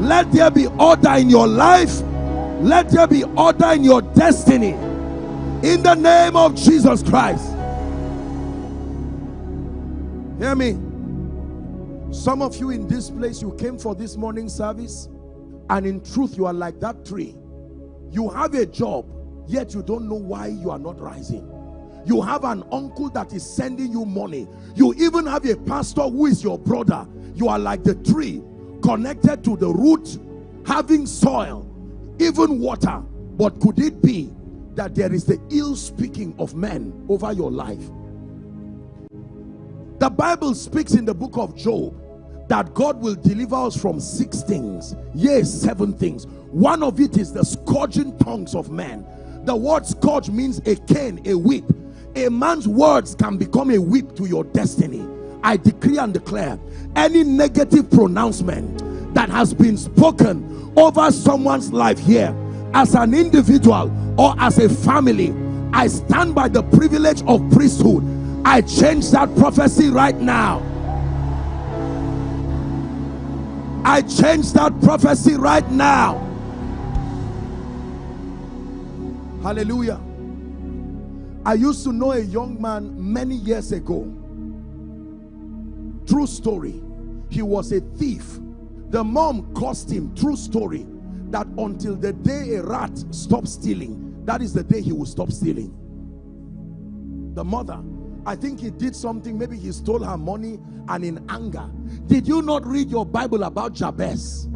Let there be order in your life. Let there be order in your destiny. In the name of Jesus Christ. Hear me. Some of you in this place, you came for this morning service, and in truth, you are like that tree. You have a job, yet you don't know why you are not rising. You have an uncle that is sending you money. You even have a pastor who is your brother. You are like the tree connected to the root, having soil, even water. But could it be that there is the ill speaking of men over your life? The Bible speaks in the book of Job that God will deliver us from six things, yes, seven things. One of it is the scourging tongues of men. The word scourge means a cane, a whip. A man's words can become a whip to your destiny. I decree and declare any negative pronouncement that has been spoken over someone's life here as an individual or as a family, I stand by the privilege of priesthood I change that prophecy right now. I change that prophecy right now. Hallelujah. I used to know a young man many years ago. True story. He was a thief. The mom cost him, true story, that until the day a rat stopped stealing, that is the day he will stop stealing. The mother I think he did something. Maybe he stole her money and in anger. Did you not read your Bible about Jabez?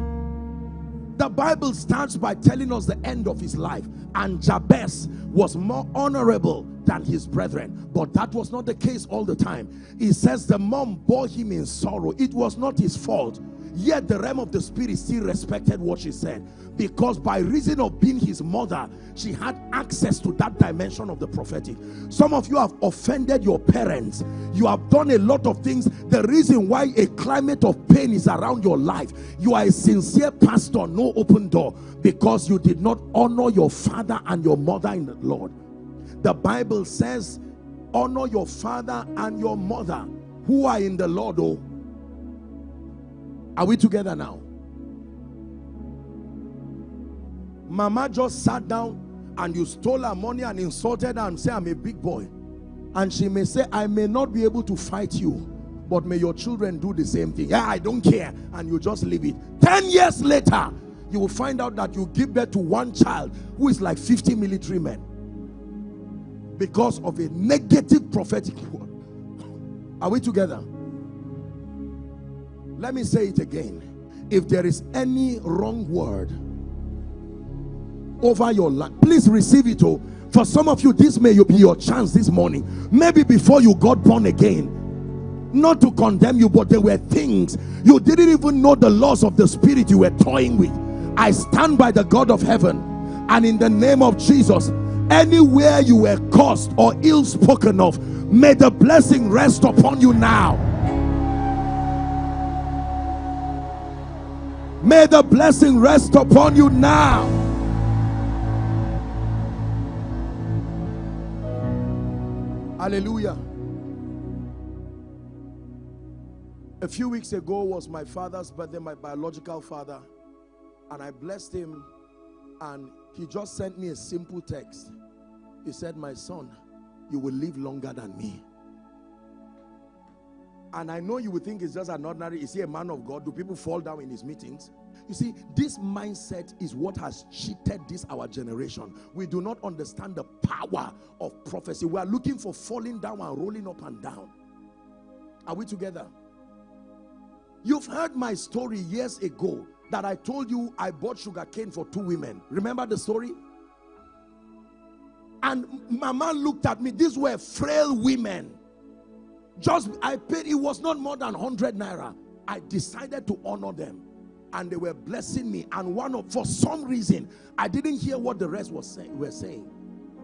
The Bible starts by telling us the end of his life. And Jabez was more honorable than his brethren. But that was not the case all the time. He says the mom bore him in sorrow. It was not his fault. Yet the realm of the spirit still respected what she said. Because by reason of being his mother, she had access to that dimension of the prophetic. Some of you have offended your parents. You have done a lot of things. The reason why a climate of pain is around your life, you are a sincere pastor, no open door, because you did not honor your father and your mother in the Lord. The Bible says, honor your father and your mother who are in the Lord. Oh, are we together now? Mama just sat down and you stole her money and insulted her and say, I'm a big boy. And she may say, I may not be able to fight you, but may your children do the same thing. Yeah, I don't care. And you just leave it. 10 years later, you will find out that you give birth to one child who is like 50 military men because of a negative prophetic word. Are we together? Let me say it again. If there is any wrong word over your life, please receive it. Oh, for some of you, this may be your chance this morning. Maybe before you got born again, not to condemn you, but there were things you didn't even know the laws of the spirit you were toying with. I stand by the God of heaven, and in the name of Jesus, anywhere you were cursed or ill spoken of, may the blessing rest upon you now. May the blessing rest upon you now. Hallelujah. A few weeks ago was my father's birthday, my biological father. And I blessed him and he just sent me a simple text. He said, my son, you will live longer than me. And I know you would think it's just an ordinary, is he a man of God? Do people fall down in his meetings? You see, this mindset is what has cheated this our generation. We do not understand the power of prophecy. We are looking for falling down and rolling up and down. Are we together? You've heard my story years ago that I told you I bought sugar cane for two women. Remember the story? And mama looked at me. These were frail women just I paid, it was not more than 100 naira. I decided to honor them and they were blessing me. And one of, for some reason, I didn't hear what the rest was saying, were saying.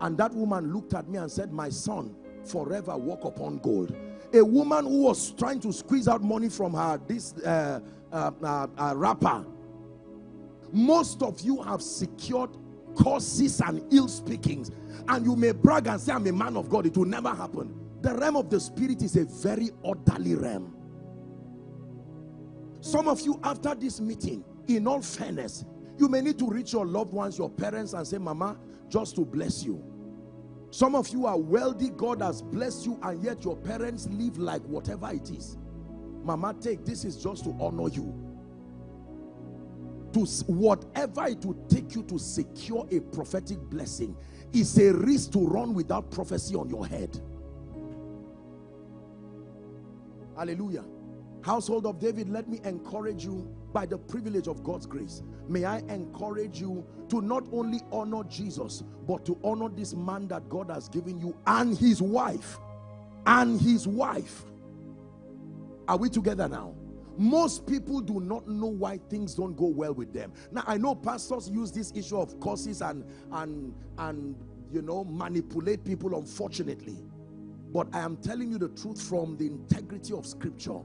And that woman looked at me and said, My son, forever walk upon gold. A woman who was trying to squeeze out money from her, this uh, uh, uh, uh rapper. Most of you have secured curses and ill speakings. And you may brag and say, I'm a man of God. It will never happen. The realm of the spirit is a very orderly realm. Some of you, after this meeting, in all fairness, you may need to reach your loved ones, your parents, and say, Mama, just to bless you. Some of you are wealthy, God has blessed you, and yet your parents live like whatever it is. Mama, take this is just to honor you. To whatever it will take you to secure a prophetic blessing is a risk to run without prophecy on your head. Hallelujah. Household of David, let me encourage you by the privilege of God's grace. May I encourage you to not only honor Jesus, but to honor this man that God has given you and his wife. And his wife. Are we together now? Most people do not know why things don't go well with them. Now, I know pastors use this issue of causes and, and, and you know, manipulate people, unfortunately. But I am telling you the truth from the integrity of scripture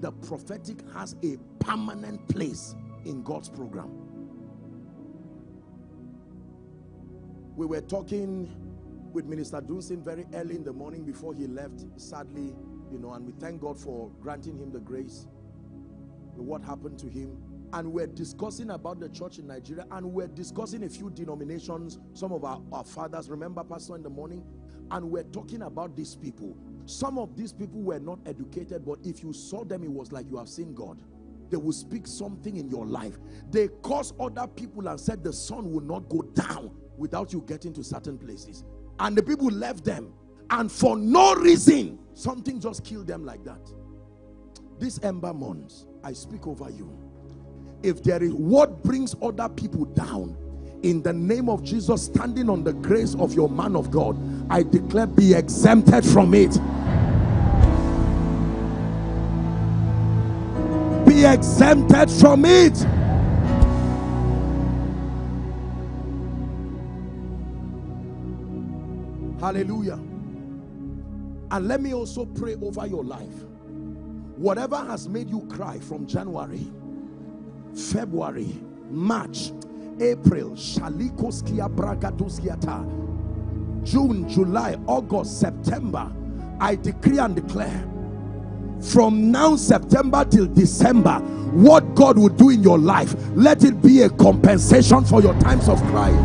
the prophetic has a permanent place in God's program. We were talking with Minister Dunsin very early in the morning before he left, sadly, you know, and we thank God for granting him the grace, what happened to him. And we're discussing about the church in Nigeria, and we're discussing a few denominations, some of our, our fathers, remember Pastor in the morning, and we're talking about these people some of these people were not educated, but if you saw them, it was like you have seen God. They will speak something in your life. They caused other people and said the sun will not go down without you getting to certain places. And the people left them. And for no reason, something just killed them like that. This ember months, I speak over you. If there is what brings other people down, in the name of Jesus, standing on the grace of your man of God, I declare be exempted from it. Be exempted from it. Hallelujah. And let me also pray over your life. Whatever has made you cry from January, February, March, April, June, July, August, September, I decree and declare from now September till December what God will do in your life let it be a compensation for your times of crying.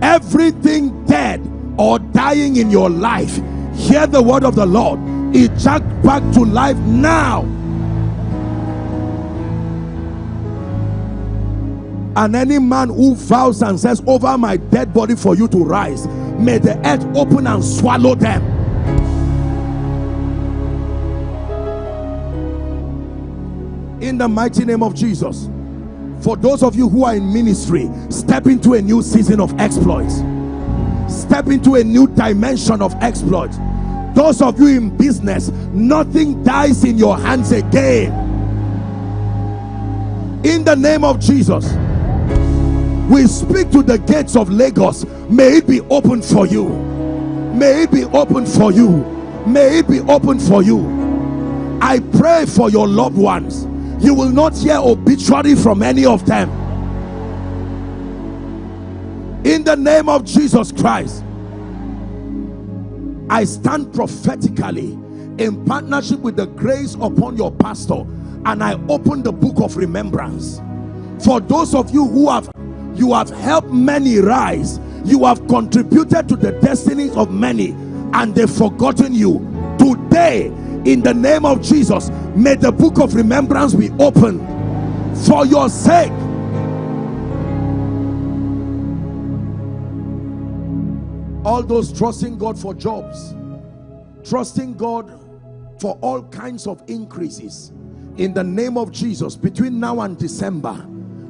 Everything dead or dying in your life hear the word of the Lord. Eject back to life now and any man who vows and says over my dead body for you to rise may the earth open and swallow them. In the mighty name of Jesus for those of you who are in ministry step into a new season of exploits. Step into a new dimension of exploits. Those of you in business nothing dies in your hands again. In the name of Jesus we speak to the gates of Lagos. May it be open for you. May it be open for you. May it be open for you. I pray for your loved ones. You will not hear obituary from any of them. In the name of Jesus Christ I stand prophetically in partnership with the grace upon your pastor and I open the book of remembrance. For those of you who have you have helped many rise. You have contributed to the destinies of many and they've forgotten you. Today in the name of Jesus may the book of remembrance be opened for your sake. All those trusting God for jobs trusting God for all kinds of increases in the name of Jesus between now and December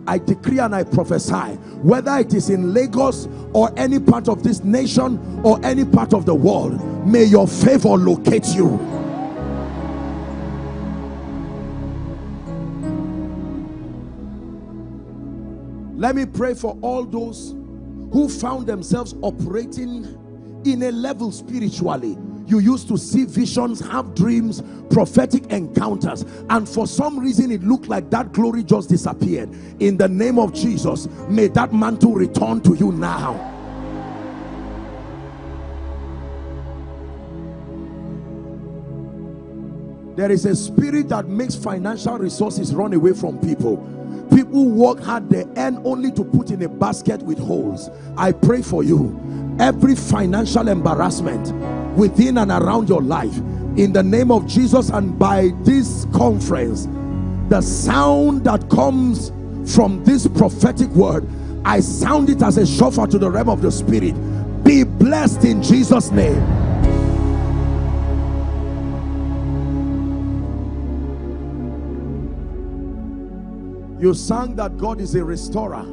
I decree and I prophesy whether it is in Lagos or any part of this nation or any part of the world may your favor locate you. Let me pray for all those who found themselves operating in a level spiritually you used to see visions have dreams prophetic encounters and for some reason it looked like that glory just disappeared. In the name of jesus may that mantle return to you now there is a spirit that makes financial resources run away from people. People work hard they earn only to put in a basket with holes. I pray for you. Every financial embarrassment within and around your life in the name of jesus and by this conference the sound that comes from this prophetic word i sound it as a shofar to the realm of the spirit. Be blessed in jesus name You sang that God is a restorer.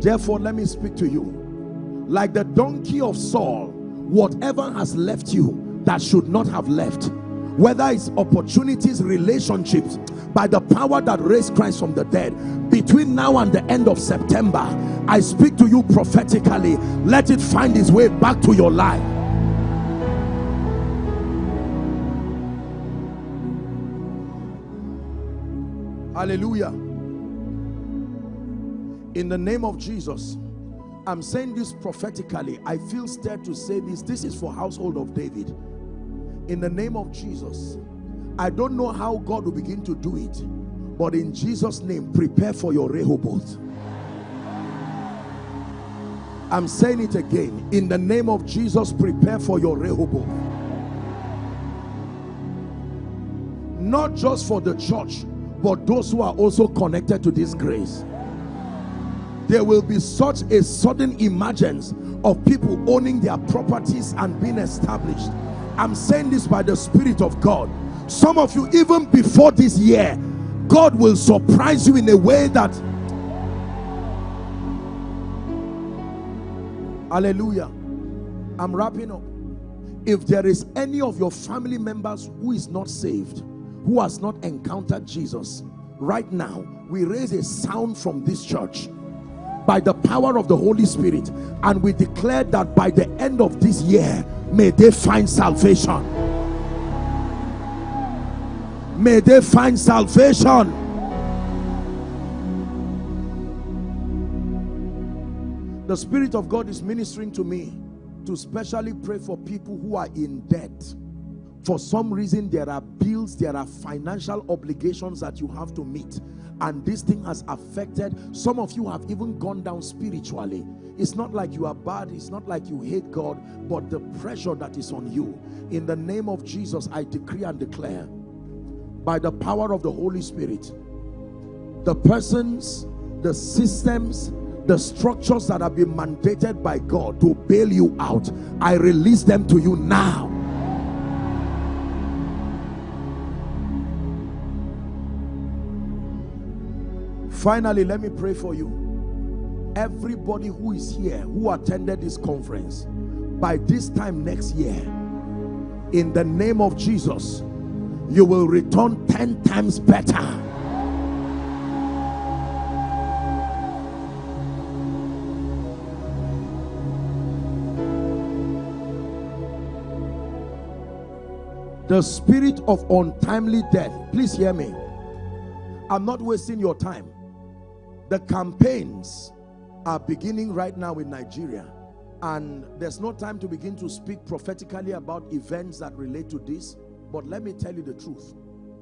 Therefore, let me speak to you. Like the donkey of Saul, whatever has left you that should not have left, whether it's opportunities, relationships, by the power that raised Christ from the dead, between now and the end of September, I speak to you prophetically. Let it find its way back to your life. Hallelujah in the name of Jesus I'm saying this prophetically. I feel stirred to say this. This is for household of David. In the name of Jesus I don't know how God will begin to do it but in Jesus name prepare for your Rehoboth. I'm saying it again. In the name of Jesus prepare for your Rehoboth. Not just for the church but those who are also connected to this grace there will be such a sudden emergence of people owning their properties and being established. I'm saying this by the spirit of god. Some of you even before this year god will surprise you in a way that hallelujah. I'm wrapping up. If there is any of your family members who is not saved who has not encountered jesus right now we raise a sound from this church by the power of the Holy Spirit. And we declare that by the end of this year may they find salvation. May they find salvation. The Spirit of God is ministering to me to specially pray for people who are in debt for some reason there are bills there are financial obligations that you have to meet. And this thing has affected some of you have even gone down spiritually. It's not like you are bad it's not like you hate god but the pressure that is on you. In the name of jesus i decree and declare by the power of the holy spirit the persons the systems the structures that have been mandated by god to bail you out i release them to you now finally let me pray for you. Everybody who is here who attended this conference by this time next year in the name of Jesus you will return 10 times better. The spirit of untimely death please hear me. I'm not wasting your time the campaigns are beginning right now in Nigeria and there's no time to begin to speak prophetically about events that relate to this but let me tell you the truth.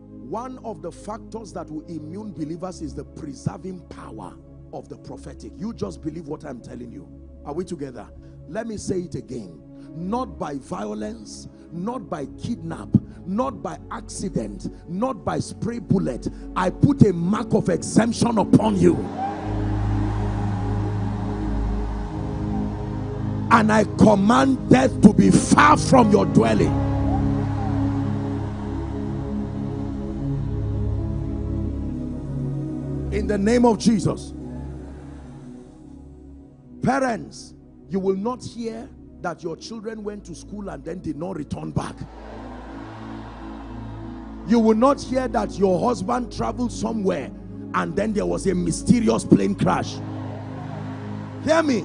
One of the factors that will immune believers is the preserving power of the prophetic. You just believe what I'm telling you. Are we together? Let me say it again. Not by violence not by kidnap not by accident not by spray bullet i put a mark of exemption upon you. And i command death to be far from your dwelling. In the name of jesus. Parents you will not hear that your children went to school and then did not return back you will not hear that your husband traveled somewhere and then there was a mysterious plane crash. Hear me.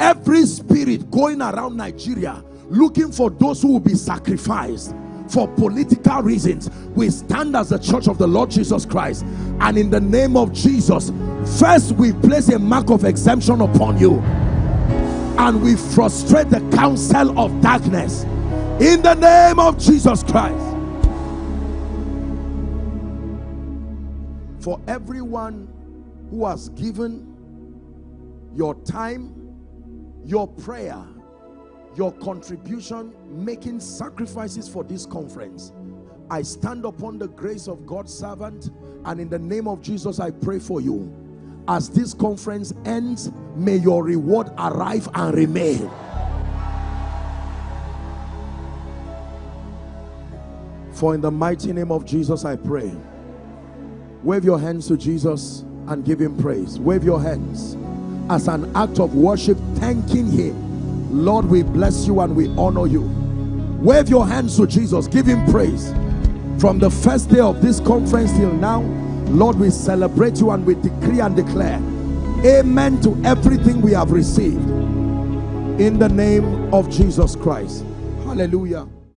Every spirit going around Nigeria looking for those who will be sacrificed for political reasons we stand as the church of the Lord Jesus Christ. And in the name of Jesus first we place a mark of exemption upon you. And we frustrate the counsel of darkness. In the name of Jesus Christ for everyone who has given your time your prayer your contribution making sacrifices for this conference. I stand upon the grace of God's servant and in the name of Jesus I pray for you. As this conference ends may your reward arrive and remain. For in the mighty name of Jesus I pray wave your hands to Jesus and give him praise wave your hands as an act of worship thanking him Lord, we bless you and we honor you. Wave your hands to Jesus. Give him praise. From the first day of this conference till now, Lord, we celebrate you and we decree and declare amen to everything we have received. In the name of Jesus Christ. Hallelujah.